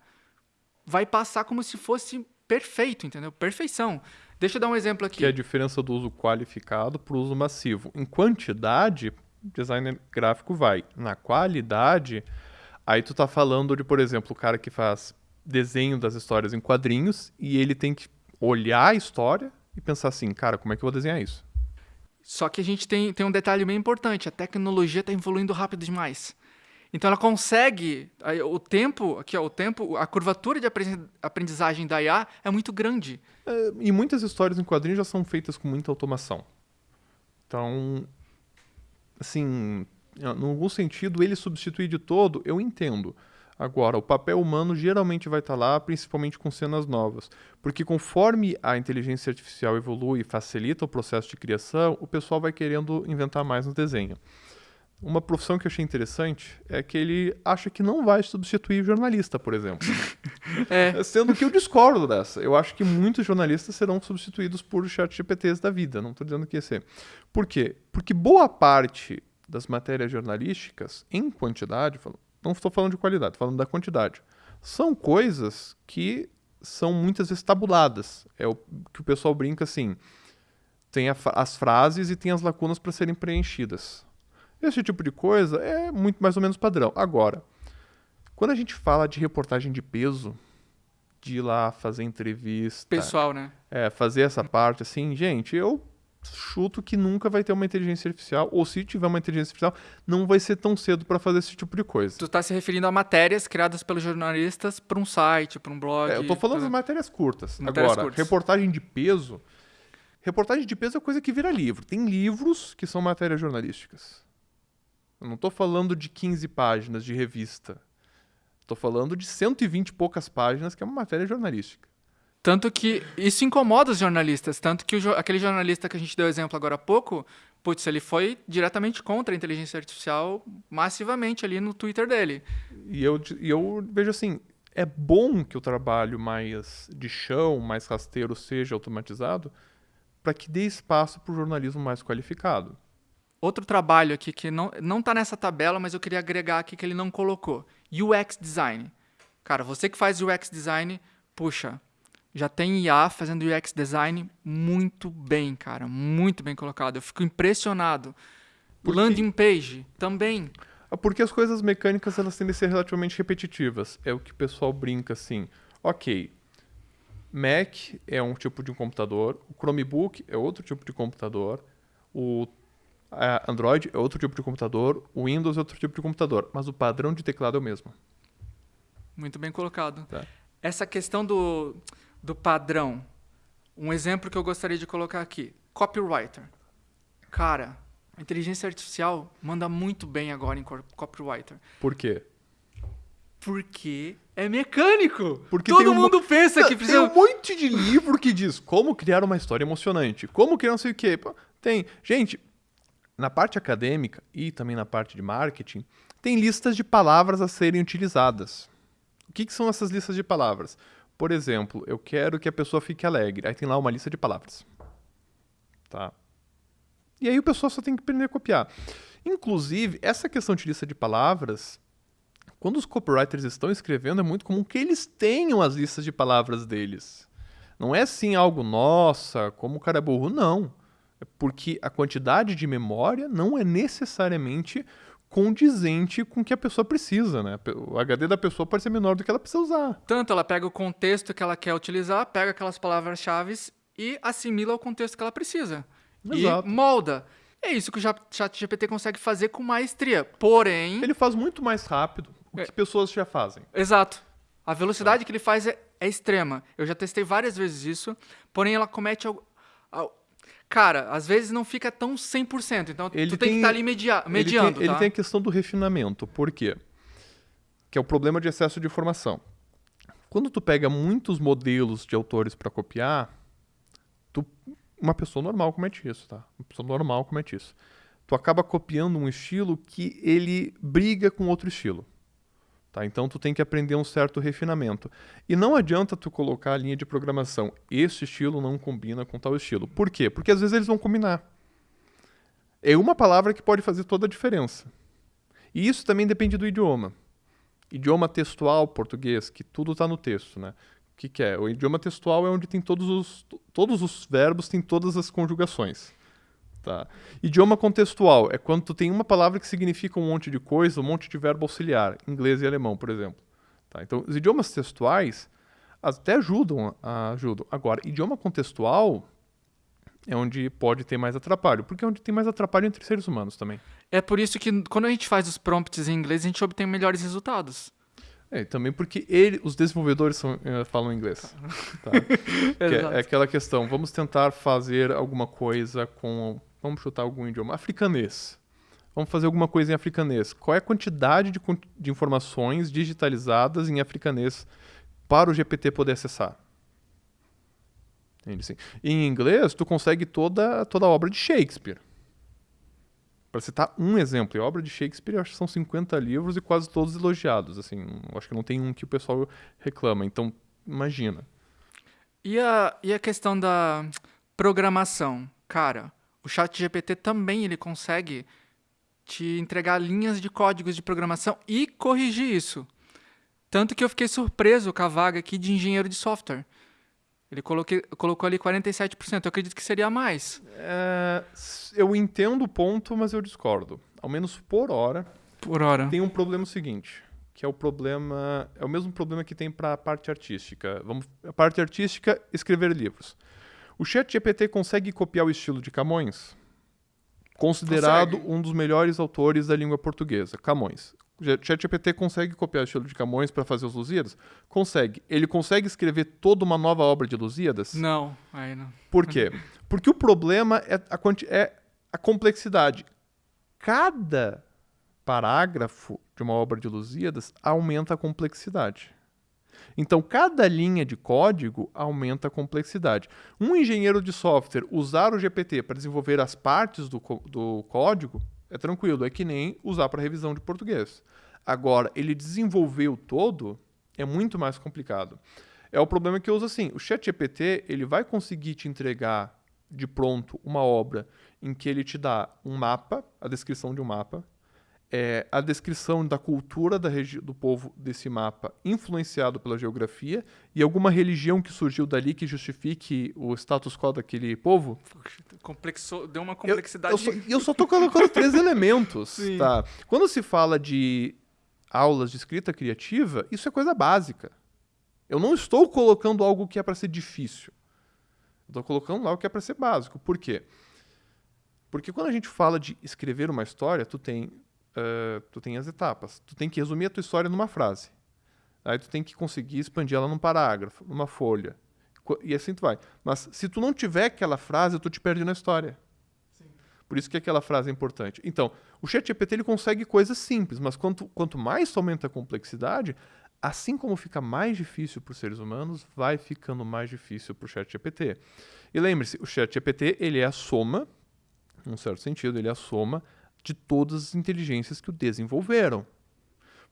vai passar como se fosse perfeito, entendeu? Perfeição. Deixa eu dar um exemplo aqui. Que é a diferença do uso qualificado para o uso massivo. Em quantidade, designer gráfico vai. Na qualidade, aí tu tá falando de, por exemplo, o cara que faz desenho das histórias em quadrinhos e ele tem que olhar a história e pensar assim, cara, como é que eu vou desenhar isso? Só que a gente tem, tem um detalhe bem importante: a tecnologia está evoluindo rápido demais. Então ela consegue o tempo, aqui ó, o tempo, a curvatura de aprendizagem da IA é muito grande. É, e muitas histórias em quadrinhos já são feitas com muita automação. Então, assim, em algum sentido, ele substituir de todo, eu entendo. Agora, o papel humano geralmente vai estar lá, principalmente com cenas novas. Porque conforme a inteligência artificial evolui e facilita o processo de criação, o pessoal vai querendo inventar mais no desenho. Uma profissão que eu achei interessante é que ele acha que não vai substituir jornalista, por exemplo. é. Sendo que eu discordo dessa. Eu acho que muitos jornalistas serão substituídos por chat GPTs da vida. Não estou dizendo que ia ser. Por quê? Porque boa parte das matérias jornalísticas, em quantidade, não estou falando de qualidade, estou falando da quantidade, são coisas que são muitas vezes tabuladas. É o que o pessoal brinca assim: tem a, as frases e tem as lacunas para serem preenchidas. Esse tipo de coisa é muito mais ou menos padrão. Agora, quando a gente fala de reportagem de peso, de ir lá fazer entrevista. Pessoal, né? É, fazer essa parte, assim, gente, eu chuto que nunca vai ter uma inteligência artificial, ou se tiver uma inteligência artificial, não vai ser tão cedo para fazer esse tipo de coisa. Tu está se referindo a matérias criadas pelos jornalistas para um site, para um blog. É, eu estou falando das matérias curtas. Matérias Agora, curtas. reportagem de peso. Reportagem de peso é coisa que vira livro. Tem livros que são matérias jornalísticas. Eu não estou falando de 15 páginas de revista. Estou falando de 120 e poucas páginas, que é uma matéria jornalística. Tanto que isso incomoda os jornalistas. Tanto que o, aquele jornalista que a gente deu exemplo agora há pouco, putz, ele foi diretamente contra a inteligência artificial massivamente ali no Twitter dele. E eu, e eu vejo assim, é bom que o trabalho mais de chão, mais rasteiro seja automatizado, para que dê espaço para o jornalismo mais qualificado. Outro trabalho aqui que não, não tá nessa tabela, mas eu queria agregar aqui que ele não colocou. UX Design. Cara, você que faz UX Design, puxa, já tem IA fazendo UX Design muito bem, cara. Muito bem colocado. Eu fico impressionado. Porque... Landing Page também. Ah, porque as coisas mecânicas elas tendem a ser relativamente repetitivas. É o que o pessoal brinca assim. Ok, Mac é um tipo de computador, o Chromebook é outro tipo de computador, o Android é outro tipo de computador, o Windows é outro tipo de computador, mas o padrão de teclado é o mesmo. Muito bem colocado. Tá. Essa questão do, do padrão, um exemplo que eu gostaria de colocar aqui: copywriter. Cara, a inteligência artificial manda muito bem agora em copywriter. Por quê? Porque é mecânico. Porque Todo mundo um... pensa que precisa. Tem um monte de livro que diz como criar uma história emocionante, como criar não sei o quê. Tem. Gente, na parte acadêmica e também na parte de marketing, tem listas de palavras a serem utilizadas. O que, que são essas listas de palavras? Por exemplo, eu quero que a pessoa fique alegre. Aí tem lá uma lista de palavras. Tá? E aí o pessoal só tem que aprender a copiar. Inclusive, essa questão de lista de palavras, quando os copywriters estão escrevendo, é muito comum que eles tenham as listas de palavras deles. Não é assim algo, nossa, como o cara é burro. Não porque a quantidade de memória não é necessariamente condizente com o que a pessoa precisa, né? O HD da pessoa pode ser menor do que ela precisa usar. Tanto ela pega o contexto que ela quer utilizar, pega aquelas palavras-chave e assimila o contexto que ela precisa. Exato. E molda. É isso que o ChatGPT consegue fazer com maestria. Porém. Ele faz muito mais rápido o que é. pessoas já fazem. Exato. A velocidade é. que ele faz é, é, extrema. Eu já testei várias vezes isso, porém ela comete cara, às vezes não fica tão 100%. Então ele tu tem, tem que estar tá ali media mediando. Ele tem, tá? ele tem a questão do refinamento. Por quê? Que é o problema de excesso de informação. Quando tu pega muitos modelos de autores para copiar, tu, uma pessoa normal comete isso, tá? Uma pessoa normal comete isso. Tu acaba copiando um estilo que ele briga com outro estilo. Tá? Então tu tem que aprender um certo refinamento. E não adianta tu colocar a linha de programação, esse estilo não combina com tal estilo. Por quê? Porque às vezes eles vão combinar. É uma palavra que pode fazer toda a diferença. E isso também depende do idioma. Idioma textual português, que tudo está no texto, né? O que, que é? O idioma textual é onde tem todos os, todos os verbos, tem todas as conjugações. Tá? Idioma contextual é quando tu tem uma palavra que significa um monte de coisa, um monte de verbo auxiliar, inglês e alemão, por exemplo. Tá? Então, os idiomas textuais até ajudam, ajudam. Agora, idioma contextual é onde pode ter mais atrapalho, porque é onde tem mais atrapalho entre seres humanos também. É por isso que quando a gente faz os prompts em inglês, a gente obtém melhores resultados. É, também porque ele, os desenvolvedores são, uh, falam inglês. Tá? é, é, aquela questão, vamos tentar fazer alguma coisa com, vamos chutar algum idioma, africanês. Vamos fazer alguma coisa em africanês. Qual é a quantidade de, de informações digitalizadas em africanês para o GPT poder acessar? Entende? Sim. Em inglês, tu consegue toda, toda a obra de Shakespeare. Para citar um exemplo, a obra de Shakespeare acho que são 50 livros e quase todos elogiados. Assim, acho que não tem um que o pessoal reclama. Então, imagina. E a, e a questão da programação? Cara, o chat GPT também ele consegue te entregar linhas de códigos de programação e corrigir isso. Tanto que eu fiquei surpreso com a vaga aqui de engenheiro de software. Ele coloquei, colocou ali 47%. Eu acredito que seria mais. É, eu entendo o ponto, mas eu discordo. Ao menos por hora. Por hora. Tem um problema seguinte, que é o problema, é o mesmo problema que tem para a parte artística. Vamos, a parte artística, escrever livros. O ChatGPT consegue copiar o estilo de Camões, considerado consegue. um dos melhores autores da língua portuguesa, Camões. ChatGPT consegue copiar o estilo de Camões para fazer os Lusíadas? Consegue. Ele consegue escrever toda uma nova obra de Lusíadas? Não, aí não. Por quê? Porque o problema é a, é a complexidade. Cada parágrafo de uma obra de Lusíadas aumenta a complexidade. Então, cada linha de código aumenta a complexidade. Um engenheiro de software usar o GPT para desenvolver as partes do, do código é tranquilo, é que nem usar para revisão de português. Agora, ele desenvolver o todo é muito mais complicado. É o problema que eu uso assim, o ChatGPT, ele vai conseguir te entregar de pronto uma obra em que ele te dá um mapa, a descrição de um mapa, é, a descrição da cultura da do povo desse mapa influenciado pela geografia e alguma religião que surgiu dali que justifique o status quo daquele povo. Complexou, deu uma complexidade. Eu, eu, só, eu só tô colocando três elementos, Sim. tá? Quando se fala de aulas de escrita criativa, isso é coisa básica. Eu não estou colocando algo que é para ser difícil. Estou colocando algo que é para ser básico. Por quê? Porque quando a gente fala de escrever uma história, tu tem uh, tu tem as etapas. Tu tem que resumir a tua história numa frase. Aí tu tem que conseguir expandir ela num parágrafo, numa folha. E assim tu vai. Mas se tu não tiver aquela frase, tu te perde na história. Sim. Por isso que aquela frase é importante. Então, o ChatGPT ele consegue coisas simples, mas quanto, quanto mais tu aumenta a complexidade, assim como fica mais difícil para os seres humanos, vai ficando mais difícil para o ChatGPT. E lembre-se, o ChatGPT ele é a soma, num certo sentido, ele é a soma de todas as inteligências que o desenvolveram.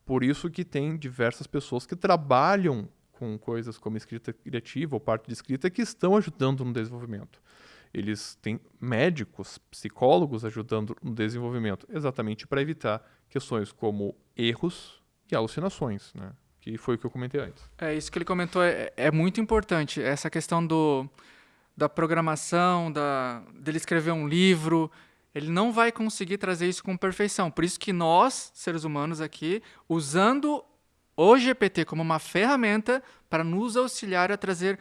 Por isso que tem diversas pessoas que trabalham com coisas como escrita criativa ou parte de escrita que estão ajudando no desenvolvimento. Eles têm médicos, psicólogos ajudando no desenvolvimento, exatamente para evitar questões como erros e alucinações, né? que foi o que eu comentei antes. É, isso que ele comentou é, é muito importante, essa questão do, da programação, da, dele escrever um livro, ele não vai conseguir trazer isso com perfeição. Por isso que nós, seres humanos aqui, usando o GPT como uma ferramenta para nos auxiliar a trazer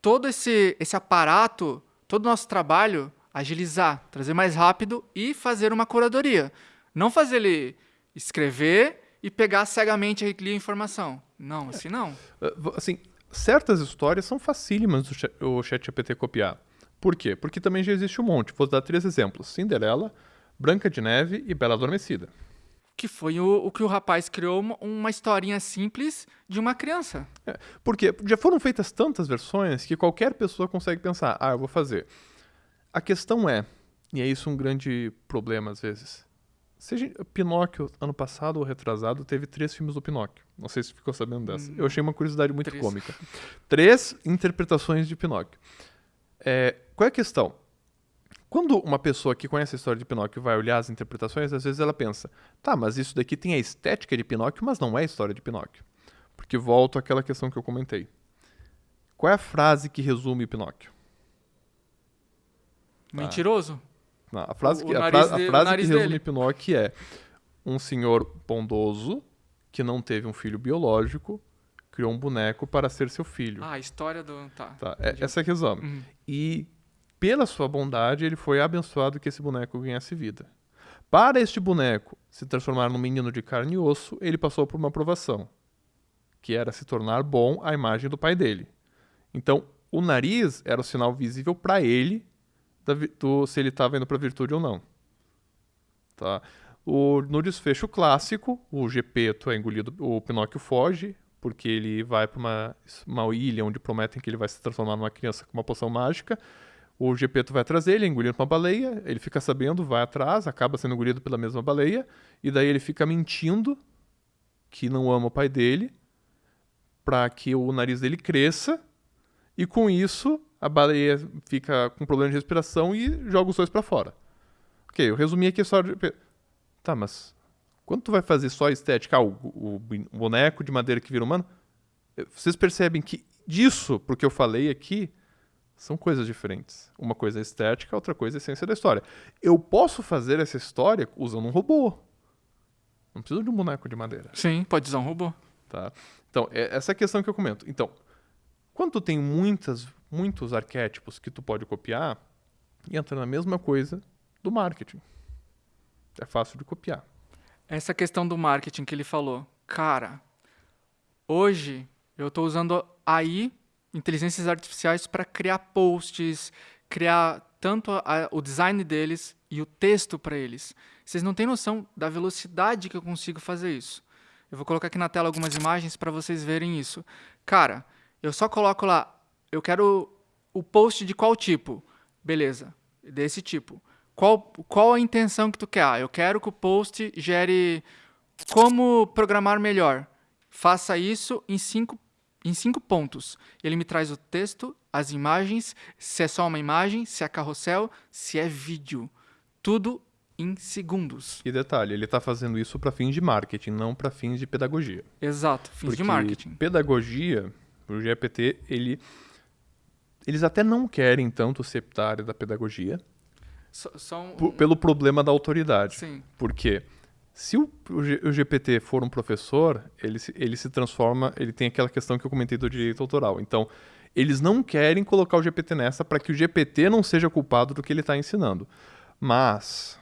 todo esse, esse aparato, todo o nosso trabalho, agilizar, trazer mais rápido e fazer uma curadoria. Não fazer ele escrever e pegar cegamente a informação. Não, assim não. É, assim, certas histórias são facílimas do chat GPT copiar. Por quê? Porque também já existe um monte. Vou dar três exemplos: Cinderela, Branca de Neve e Bela Adormecida. Que foi o, o que o rapaz criou uma, historinha simples de uma criança. É, porque já foram feitas tantas versões que qualquer pessoa consegue pensar: ah, eu vou fazer. A questão é, e é isso um grande problema às vezes. Seja, Pinóquio, ano passado ou retrasado, teve três filmes do Pinóquio. Não sei se ficou sabendo dessa. Hum, eu achei uma curiosidade muito três. cômica. Três interpretações de Pinóquio. É, qual é a questão? quando uma pessoa que conhece a história de Pinóquio vai olhar as interpretações, às vezes ela pensa, tá, mas isso daqui tem a estética de Pinóquio, mas não é a história de Pinóquio. Porque volto àquela questão que eu comentei. Qual é a frase que resume Pinóquio? Mentiroso? Não, a frase O- que, a fra- a de- o frase que resume dele. Pinóquio é um senhor bondoso que não teve um filho biológico, criou um boneco para ser seu filho. Ah, a história do. Tá. Tá, é, essa é a resume. Uhum. E pela sua bondade, ele foi abençoado que esse boneco ganhasse vida. Para este boneco se transformar num menino de carne e osso, ele passou por uma provação, que era se tornar bom à imagem do pai dele. Então, o nariz era o sinal visível para ele do- se ele estava indo para virtude ou não. Tá? O, no desfecho clássico, o Gepeto é engolido, o Pinóquio foge, porque ele vai para uma, uma ilha onde prometem que ele vai se transformar numa criança com uma poção mágica. O Gepeto vai atrás dele, é engolido uma baleia, ele fica sabendo, vai atrás, acaba sendo engolido pela mesma baleia, e daí ele fica mentindo que não ama o pai dele, para que o nariz dele cresça, e com isso a baleia fica com problema de respiração e joga os dois para fora. Ok, eu resumi aqui de... Tá, mas quando tu vai fazer só estética, ah, o, o boneco de madeira que vira humano, vocês percebem que disso, porque eu falei aqui, são coisas diferentes. Uma coisa é estética, outra coisa é a essência da história. Eu posso fazer essa história usando um robô. Não preciso de um boneco de madeira. Sim, pode usar um robô. Tá? Então, é essa é a questão que eu comento. Então, quando tu tem muitas, muitos arquétipos que tu pode copiar, entra na mesma coisa do marketing. É fácil de copiar. Essa questão do marketing que ele falou. Cara, hoje eu estou usando AI, inteligências artificiais, para criar posts, criar tanto a- o design deles e o texto para eles. Vocês não têm noção da velocidade que eu consigo fazer isso. Eu vou colocar aqui na tela algumas imagens para vocês verem isso. Cara, eu só coloco lá, eu quero o post de qual tipo? Beleza, desse tipo. Qual, qual a intenção que tu quer? Ah, eu quero que o post gere como programar melhor. Faça isso em cinco, em cinco pontos. Ele me traz o texto, as imagens, se é só uma imagem, se é carrossel, se é vídeo. Tudo em segundos. E detalhe, ele está fazendo isso para fins de marketing, não para fins de pedagogia. Exato, fins Porque de marketing. pedagogia, o GPT, ele eles até não querem tanto ser da área da pedagogia, só um- por- pelo problema da autoridade. Sim, Porque se o, o GPT for um professor, ele se, ele se transforma, ele tem aquela questão que eu comentei do direito autoral. Então, eles não querem colocar o GPT nessa para que o GPT não seja culpado do que ele está ensinando. Mas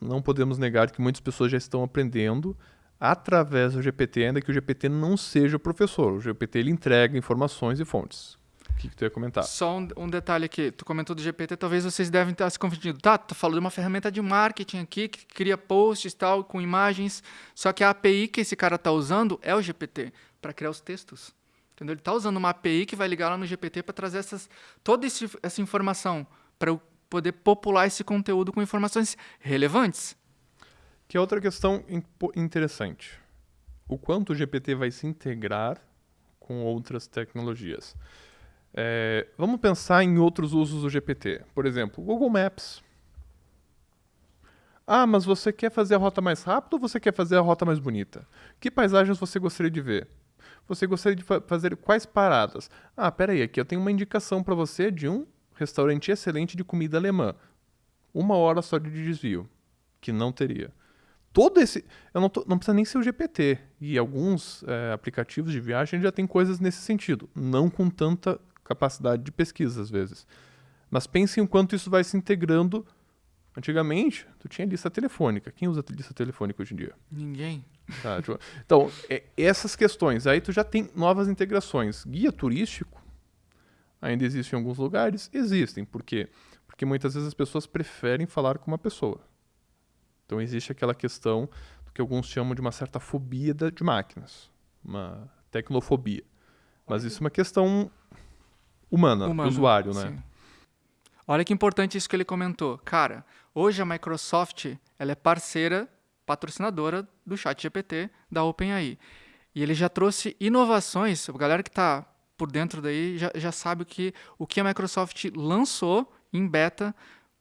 não podemos negar que muitas pessoas já estão aprendendo através do GPT, ainda que o GPT não seja o professor. O GPT ele entrega informações e fontes. Que, que tu ia comentar? Só um, um detalhe aqui, tu comentou do GPT, talvez vocês devem estar se confundindo. Tá, tu falou de uma ferramenta de marketing aqui que cria posts e tal com imagens, só que a API que esse cara tá usando é o GPT para criar os textos. Entendeu? Ele tá usando uma API que vai ligar lá no GPT para trazer essas toda esse, essa informação para eu poder popular esse conteúdo com informações relevantes. Que é outra questão interessante. O quanto o GPT vai se integrar com outras tecnologias. É, vamos pensar em outros usos do GPT. Por exemplo, Google Maps. Ah, mas você quer fazer a rota mais rápida ou você quer fazer a rota mais bonita? Que paisagens você gostaria de ver? Você gostaria de fa- fazer quais paradas? Ah, peraí, aqui eu tenho uma indicação para você de um restaurante excelente de comida alemã. Uma hora só de desvio, que não teria todo esse. Eu não, tô- não precisa nem ser o GPT. E alguns é, aplicativos de viagem já tem coisas nesse sentido. Não com tanta capacidade de pesquisa, às vezes. Mas pense em quanto isso vai se integrando. Antigamente, tu tinha lista telefônica. Quem usa lista telefônica hoje em dia? Ninguém. Tá, tipo, então, é, essas questões. Aí tu já tem novas integrações. Guia turístico ainda existe em alguns lugares? Existem. Por quê? Porque muitas vezes as pessoas preferem falar com uma pessoa. Então existe aquela questão do que alguns chamam de uma certa fobia de máquinas. Uma tecnofobia. Mas isso é uma questão humana, do Humana, usuário, né? sim. Olha que importante isso que ele comentou. Cara, hoje a Microsoft ela é parceira, patrocinadora do ChatGPT da OpenAI. E ele já trouxe inovações. A galera que está por dentro daí já, já sabe o que, o que a Microsoft lançou em beta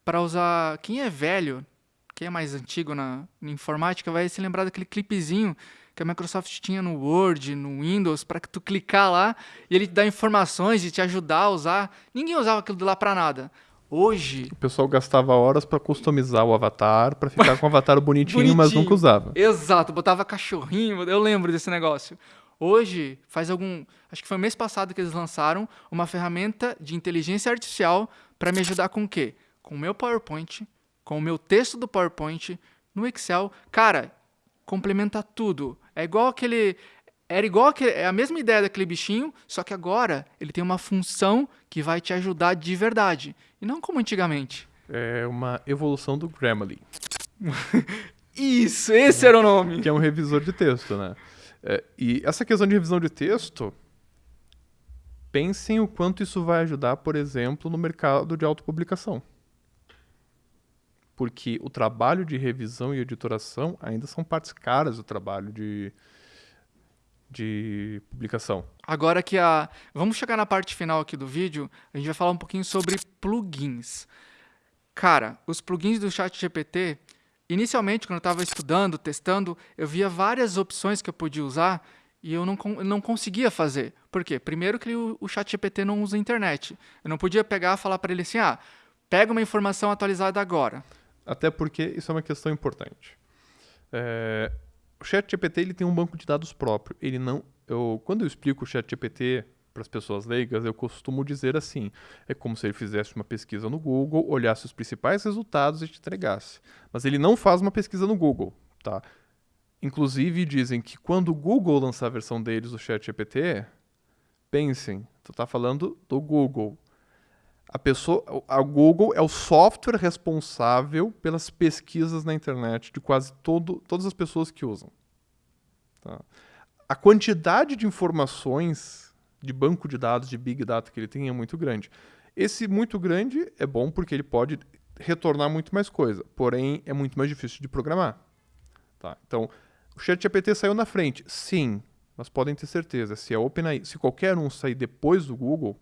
para usar. Quem é velho, quem é mais antigo na, na informática, vai se lembrar daquele clipezinho que a Microsoft tinha no Word, no Windows, para que tu clicar lá e ele te dá informações e te ajudar a usar. Ninguém usava aquilo de lá para nada. Hoje. O pessoal gastava horas para customizar o avatar, para ficar com o avatar bonitinho, bonitinho, mas nunca usava. Exato, botava cachorrinho, eu lembro desse negócio. Hoje, faz algum. Acho que foi mês passado que eles lançaram uma ferramenta de inteligência artificial para me ajudar com o quê? Com o meu PowerPoint, com o meu texto do PowerPoint, no Excel. Cara, complementa tudo. É igual aquele. Era igual aquele, é a mesma ideia daquele bichinho, só que agora ele tem uma função que vai te ajudar de verdade. E não como antigamente. É uma evolução do Grammarly. Isso, esse era o nome. Que é um revisor de texto, né? É, e essa questão de revisão de texto, pensem o quanto isso vai ajudar, por exemplo, no mercado de autopublicação porque o trabalho de revisão e editoração ainda são partes caras do trabalho de, de publicação. Agora que a. Vamos chegar na parte final aqui do vídeo, a gente vai falar um pouquinho sobre plugins. Cara, os plugins do ChatGPT, inicialmente, quando eu estava estudando, testando, eu via várias opções que eu podia usar e eu não, não conseguia fazer. Por quê? Primeiro que o, o ChatGPT não usa internet. Eu não podia pegar e falar para ele assim: ah, pega uma informação atualizada agora. Até porque isso é uma questão importante. É, o ChatGPT ele tem um banco de dados próprio. Ele não, eu, quando eu explico o ChatGPT para as pessoas leigas, eu costumo dizer assim: é como se ele fizesse uma pesquisa no Google, olhasse os principais resultados e te entregasse. Mas ele não faz uma pesquisa no Google, tá? Inclusive dizem que quando o Google lançar a versão deles do ChatGPT, pensem, tu está falando do Google. A pessoa, a Google é o software responsável pelas pesquisas na internet de quase todo, todas as pessoas que usam. Tá? A quantidade de informações de banco de dados, de big data que ele tem é muito grande. Esse muito grande é bom porque ele pode retornar muito mais coisa, porém é muito mais difícil de programar. Tá? Então, o ChatGPT saiu na frente, sim, mas podem ter certeza, se a OpenAI, se qualquer um sair depois do Google,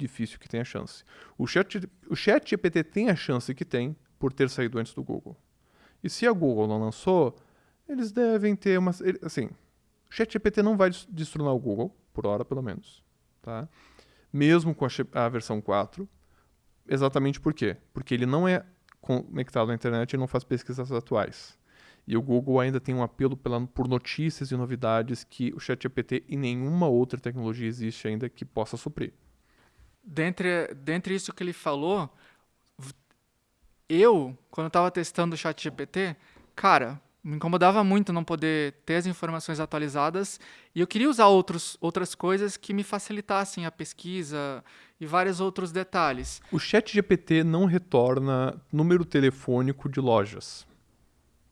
difícil que tenha chance. O chat, o chat GPT tem a chance que tem por ter saído antes do Google. E se a Google não lançou, eles devem ter uma... Assim, o chat GPT não vai destronar o Google, por hora pelo menos. Tá? Mesmo com a, a versão 4. Exatamente por quê? Porque ele não é conectado à internet e não faz pesquisas atuais. E o Google ainda tem um apelo pela, por notícias e novidades que o ChatGPT e nenhuma outra tecnologia existe ainda que possa suprir dentre, dentre isso que ele falou, eu, quando estava testando o chat GPT, cara, me incomodava muito não poder ter as informações atualizadas e eu queria usar outros, outras coisas que me facilitassem a pesquisa e vários outros detalhes. O chat GPT não retorna número telefônico de lojas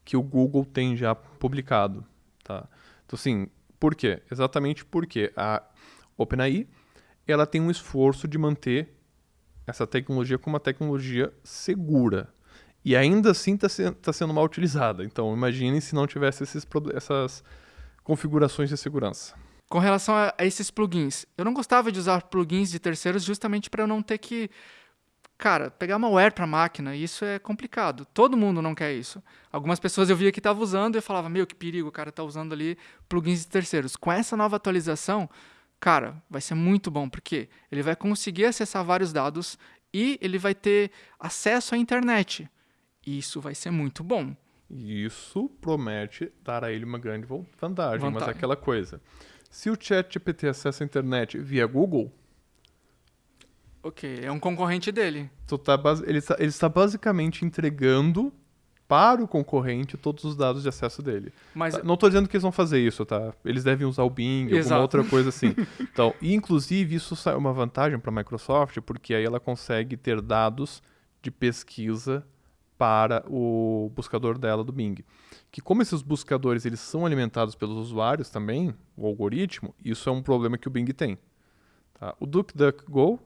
que o Google tem já publicado. Tá? Então, assim, por quê? Exatamente porque a OpenAI ela tem um esforço de manter essa tecnologia como uma tecnologia segura. E ainda assim está se, tá sendo mal utilizada. Então, imagine se não tivesse esses, essas configurações de segurança. Com relação a, a esses plugins, eu não gostava de usar plugins de terceiros justamente para eu não ter que, cara, pegar malware para máquina. Isso é complicado. Todo mundo não quer isso. Algumas pessoas eu via que estavam usando e eu falava, meu, que perigo, o cara está usando ali plugins de terceiros. Com essa nova atualização, cara, vai ser muito bom, porque ele vai conseguir acessar vários dados e ele vai ter acesso à internet. Isso vai ser muito bom. Isso promete dar a ele uma grande vantagem, vantagem. mas é aquela coisa. Se o chat GPT acessa a internet via Google... Ok, é um concorrente dele. Tá, ele, está, ele está basicamente entregando para o concorrente todos os dados de acesso dele. Mas... Não estou dizendo que eles vão fazer isso, tá? Eles devem usar o Bing, Exato. alguma outra coisa assim. então, inclusive isso é uma vantagem para a Microsoft, porque aí ela consegue ter dados de pesquisa para o buscador dela do Bing. Que como esses buscadores eles são alimentados pelos usuários também, o algoritmo, isso é um problema que o Bing tem. Tá? O DuckDuckGo,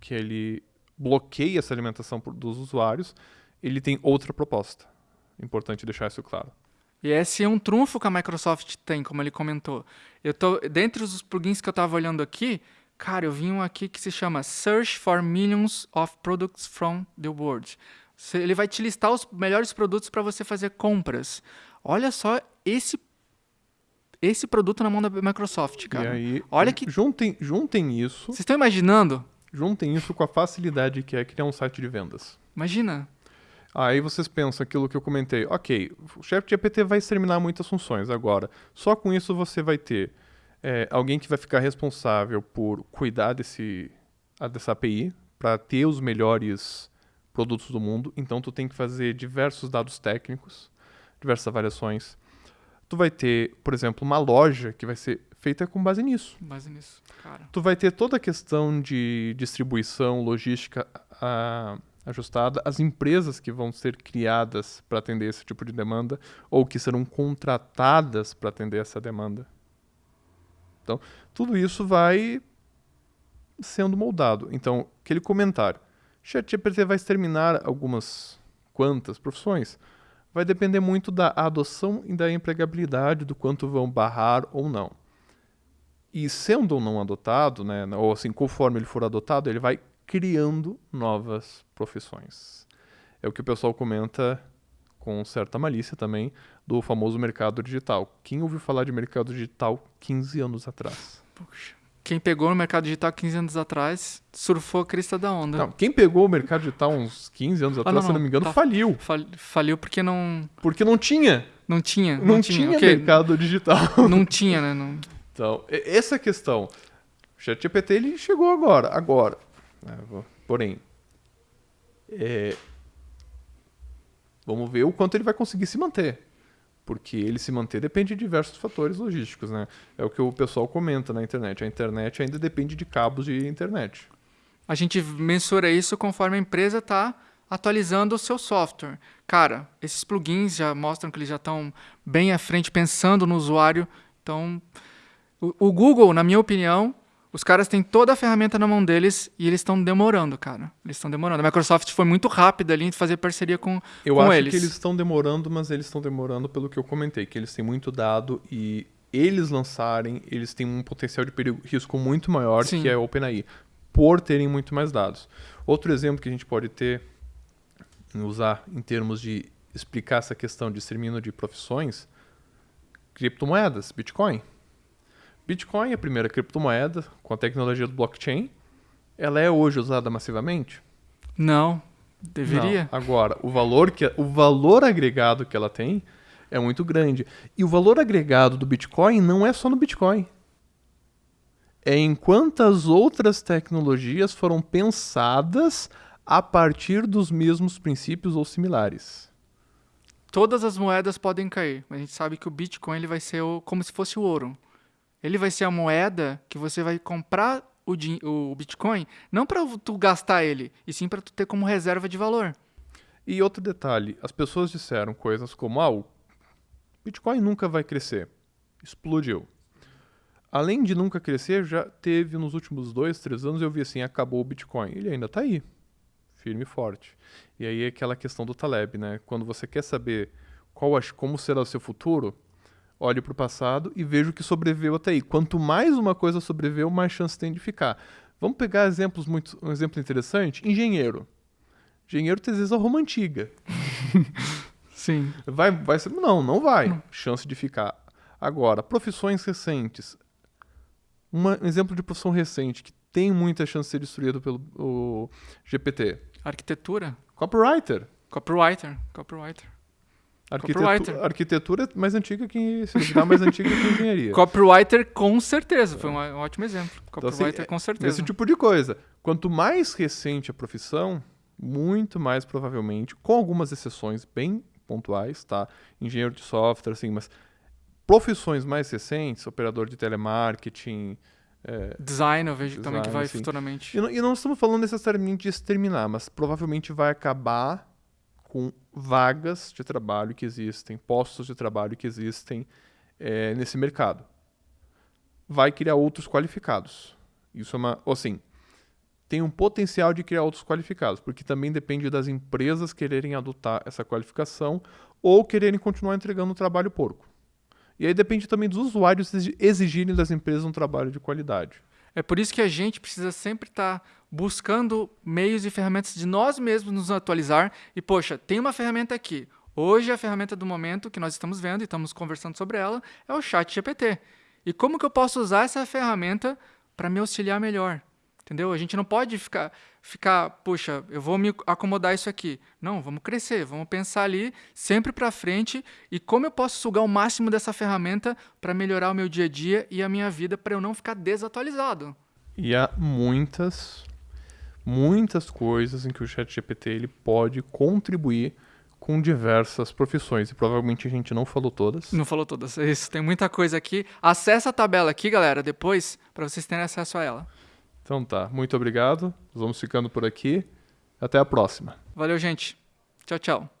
que ele bloqueia essa alimentação dos usuários, ele tem outra proposta. Importante deixar isso claro. E esse é um trunfo que a Microsoft tem, como ele comentou. Eu tô, dentre os plugins que eu estava olhando aqui, Cara, eu vi um aqui que se chama Search for Millions of Products from the World. Ele vai te listar os melhores produtos para você fazer compras. Olha só esse esse produto na mão da Microsoft, cara. E aí, Olha que juntem, juntem isso, vocês estão imaginando? juntem isso com a facilidade que é criar um site de vendas. Imagina. Aí vocês pensam aquilo que eu comentei. Ok, o ChatGPT vai exterminar muitas funções agora. Só com isso você vai ter é, alguém que vai ficar responsável por cuidar desse, a- dessa API para ter os melhores produtos do mundo. Então tu tem que fazer diversos dados técnicos, diversas avaliações. Tu vai ter, por exemplo, uma loja que vai ser feita com base nisso. Base nisso, cara. Tu vai ter toda a questão de distribuição, logística ah, ajustada, as empresas que vão ser criadas para atender esse tipo de demanda ou que serão contratadas para atender essa demanda. Então, tudo isso vai sendo moldado. Então, aquele comentário, ChatGPT vai exterminar algumas quantas profissões? Vai depender muito da adoção e da empregabilidade, do quanto vão barrar ou não. E sendo ou não adotado, né, ou assim, conforme ele for adotado, ele vai criando novas profissões. É o que o pessoal comenta com certa malícia também do famoso mercado digital. Quem ouviu falar de mercado digital 15 anos atrás? Puxa. Quem pegou no mercado digital 15 anos atrás surfou a crista da onda. Não, quem pegou o mercado digital uns 15 anos atrás, não, se eu não não, me engano, tá. faliu. Fal- Faliu porque não, Porque não tinha. não tinha. Não, tinha, o quê? mercado digital. Não tinha, né? Não- Então, essa questão. O ChatGPT ele chegou agora. Agora. Né, Porém. é, vamos ver o quanto ele vai conseguir se manter. Porque ele se manter depende de diversos fatores logísticos, né? É o que o pessoal comenta na internet. A internet ainda depende de cabos de internet. A gente mensura isso conforme a empresa está atualizando o seu software. Cara, esses plugins já mostram que eles já estão bem à frente, pensando no usuário. Então, o Google, na minha opinião, os caras têm toda a ferramenta na mão deles e eles estão demorando, cara. Eles estão demorando. A Microsoft foi muito rápida ali em fazer parceria com, Eu com acho eles. que eles estão demorando, mas eles estão demorando pelo que eu comentei, que eles têm muito dado e eles lançarem, eles têm um potencial de perigo, risco muito maior Sim. que é a OpenAI, por terem muito mais dados. Outro exemplo que a gente pode ter, usar em termos de explicar essa questão de extermínio de profissões, criptomoedas, Bitcoin. Bitcoin é a primeira criptomoeda com a tecnologia do blockchain. Ela é hoje usada massivamente? Não, deveria. Não. Agora, o valor, que, o valor agregado que ela tem é muito grande. E o valor agregado do Bitcoin não é só no Bitcoin. É em quantas outras tecnologias foram pensadas a partir dos mesmos princípios ou similares. Todas as moedas podem cair, mas a gente sabe que o Bitcoin ele vai ser o- como se fosse o ouro. Ele vai ser a moeda que você vai comprar o, o Bitcoin, não para tu gastar ele, e sim para tu ter como reserva de valor. E outro detalhe, as pessoas disseram coisas como: ah, o Bitcoin nunca vai crescer. Explodiu. Além de nunca crescer, já teve nos últimos dois, três anos, eu vi assim, acabou o Bitcoin. Ele ainda está aí, firme e forte. E aí é aquela questão do Taleb, né? Quando você quer saber qual como será o seu futuro, olhe para o passado e veja o que sobreviveu até aí. Quanto mais uma coisa sobreviveu, mais chance tem de ficar. Vamos pegar exemplos muito, um exemplo interessante. Engenheiro. Engenheiro tem às vezes a Roma antiga. Sim. Vai, vai ser. Não, não vai. Chance de ficar. Agora, profissões recentes. Uma- um exemplo de profissão recente que tem muita chance de ser destruído pelo GPT. Arquitetura, Copywriter. copywriter, copywriter. Arquitetu- Copywriter. Arquitetura é mais antiga que. Se duvidar, mais antiga que engenharia. Copywriter com certeza, foi um, um ótimo exemplo. Então, assim, Copywriter é- com certeza. Desse tipo de coisa. Quanto mais recente a profissão, muito mais provavelmente, com algumas exceções bem pontuais, tá? Engenheiro de software, assim, mas profissões mais recentes, operador de telemarketing. é, Design, eu vejo também que Design, vai assim. futuramente. e, não, e não estamos falando necessariamente de exterminar, mas provavelmente vai acabar com vagas de trabalho que existem, postos de trabalho que existem é, nesse mercado. Vai criar outros qualificados. Isso é uma. Assim, tem um potencial de criar outros qualificados, porque também depende das empresas quererem adotar essa qualificação ou quererem continuar entregando um trabalho porco. E aí depende também dos usuários exi- exigirem das empresas um trabalho de qualidade. É por isso que a gente precisa sempre estar tá buscando meios e ferramentas de nós mesmos nos atualizar. E, poxa, tem uma ferramenta aqui. Hoje, a ferramenta do momento que nós estamos vendo e estamos conversando sobre ela é o Chat GPT. E como que eu posso usar essa ferramenta para me auxiliar melhor? Entendeu? A gente não pode ficar, ficar, puxa, eu vou me acomodar isso aqui. Não, vamos crescer, vamos pensar ali sempre para frente e como eu posso sugar o máximo dessa ferramenta para melhorar o meu dia a dia e a minha vida para eu não ficar desatualizado. E há muitas, muitas coisas em que o ChatGPT ele pode contribuir com diversas profissões. E provavelmente a gente não falou todas. Não falou todas. É isso, tem muita coisa aqui. Acesse a tabela aqui, galera, depois, para vocês terem acesso a ela. Então tá, muito obrigado. Vamos ficando por aqui. Até a próxima. Valeu, gente. Tchau, tchau.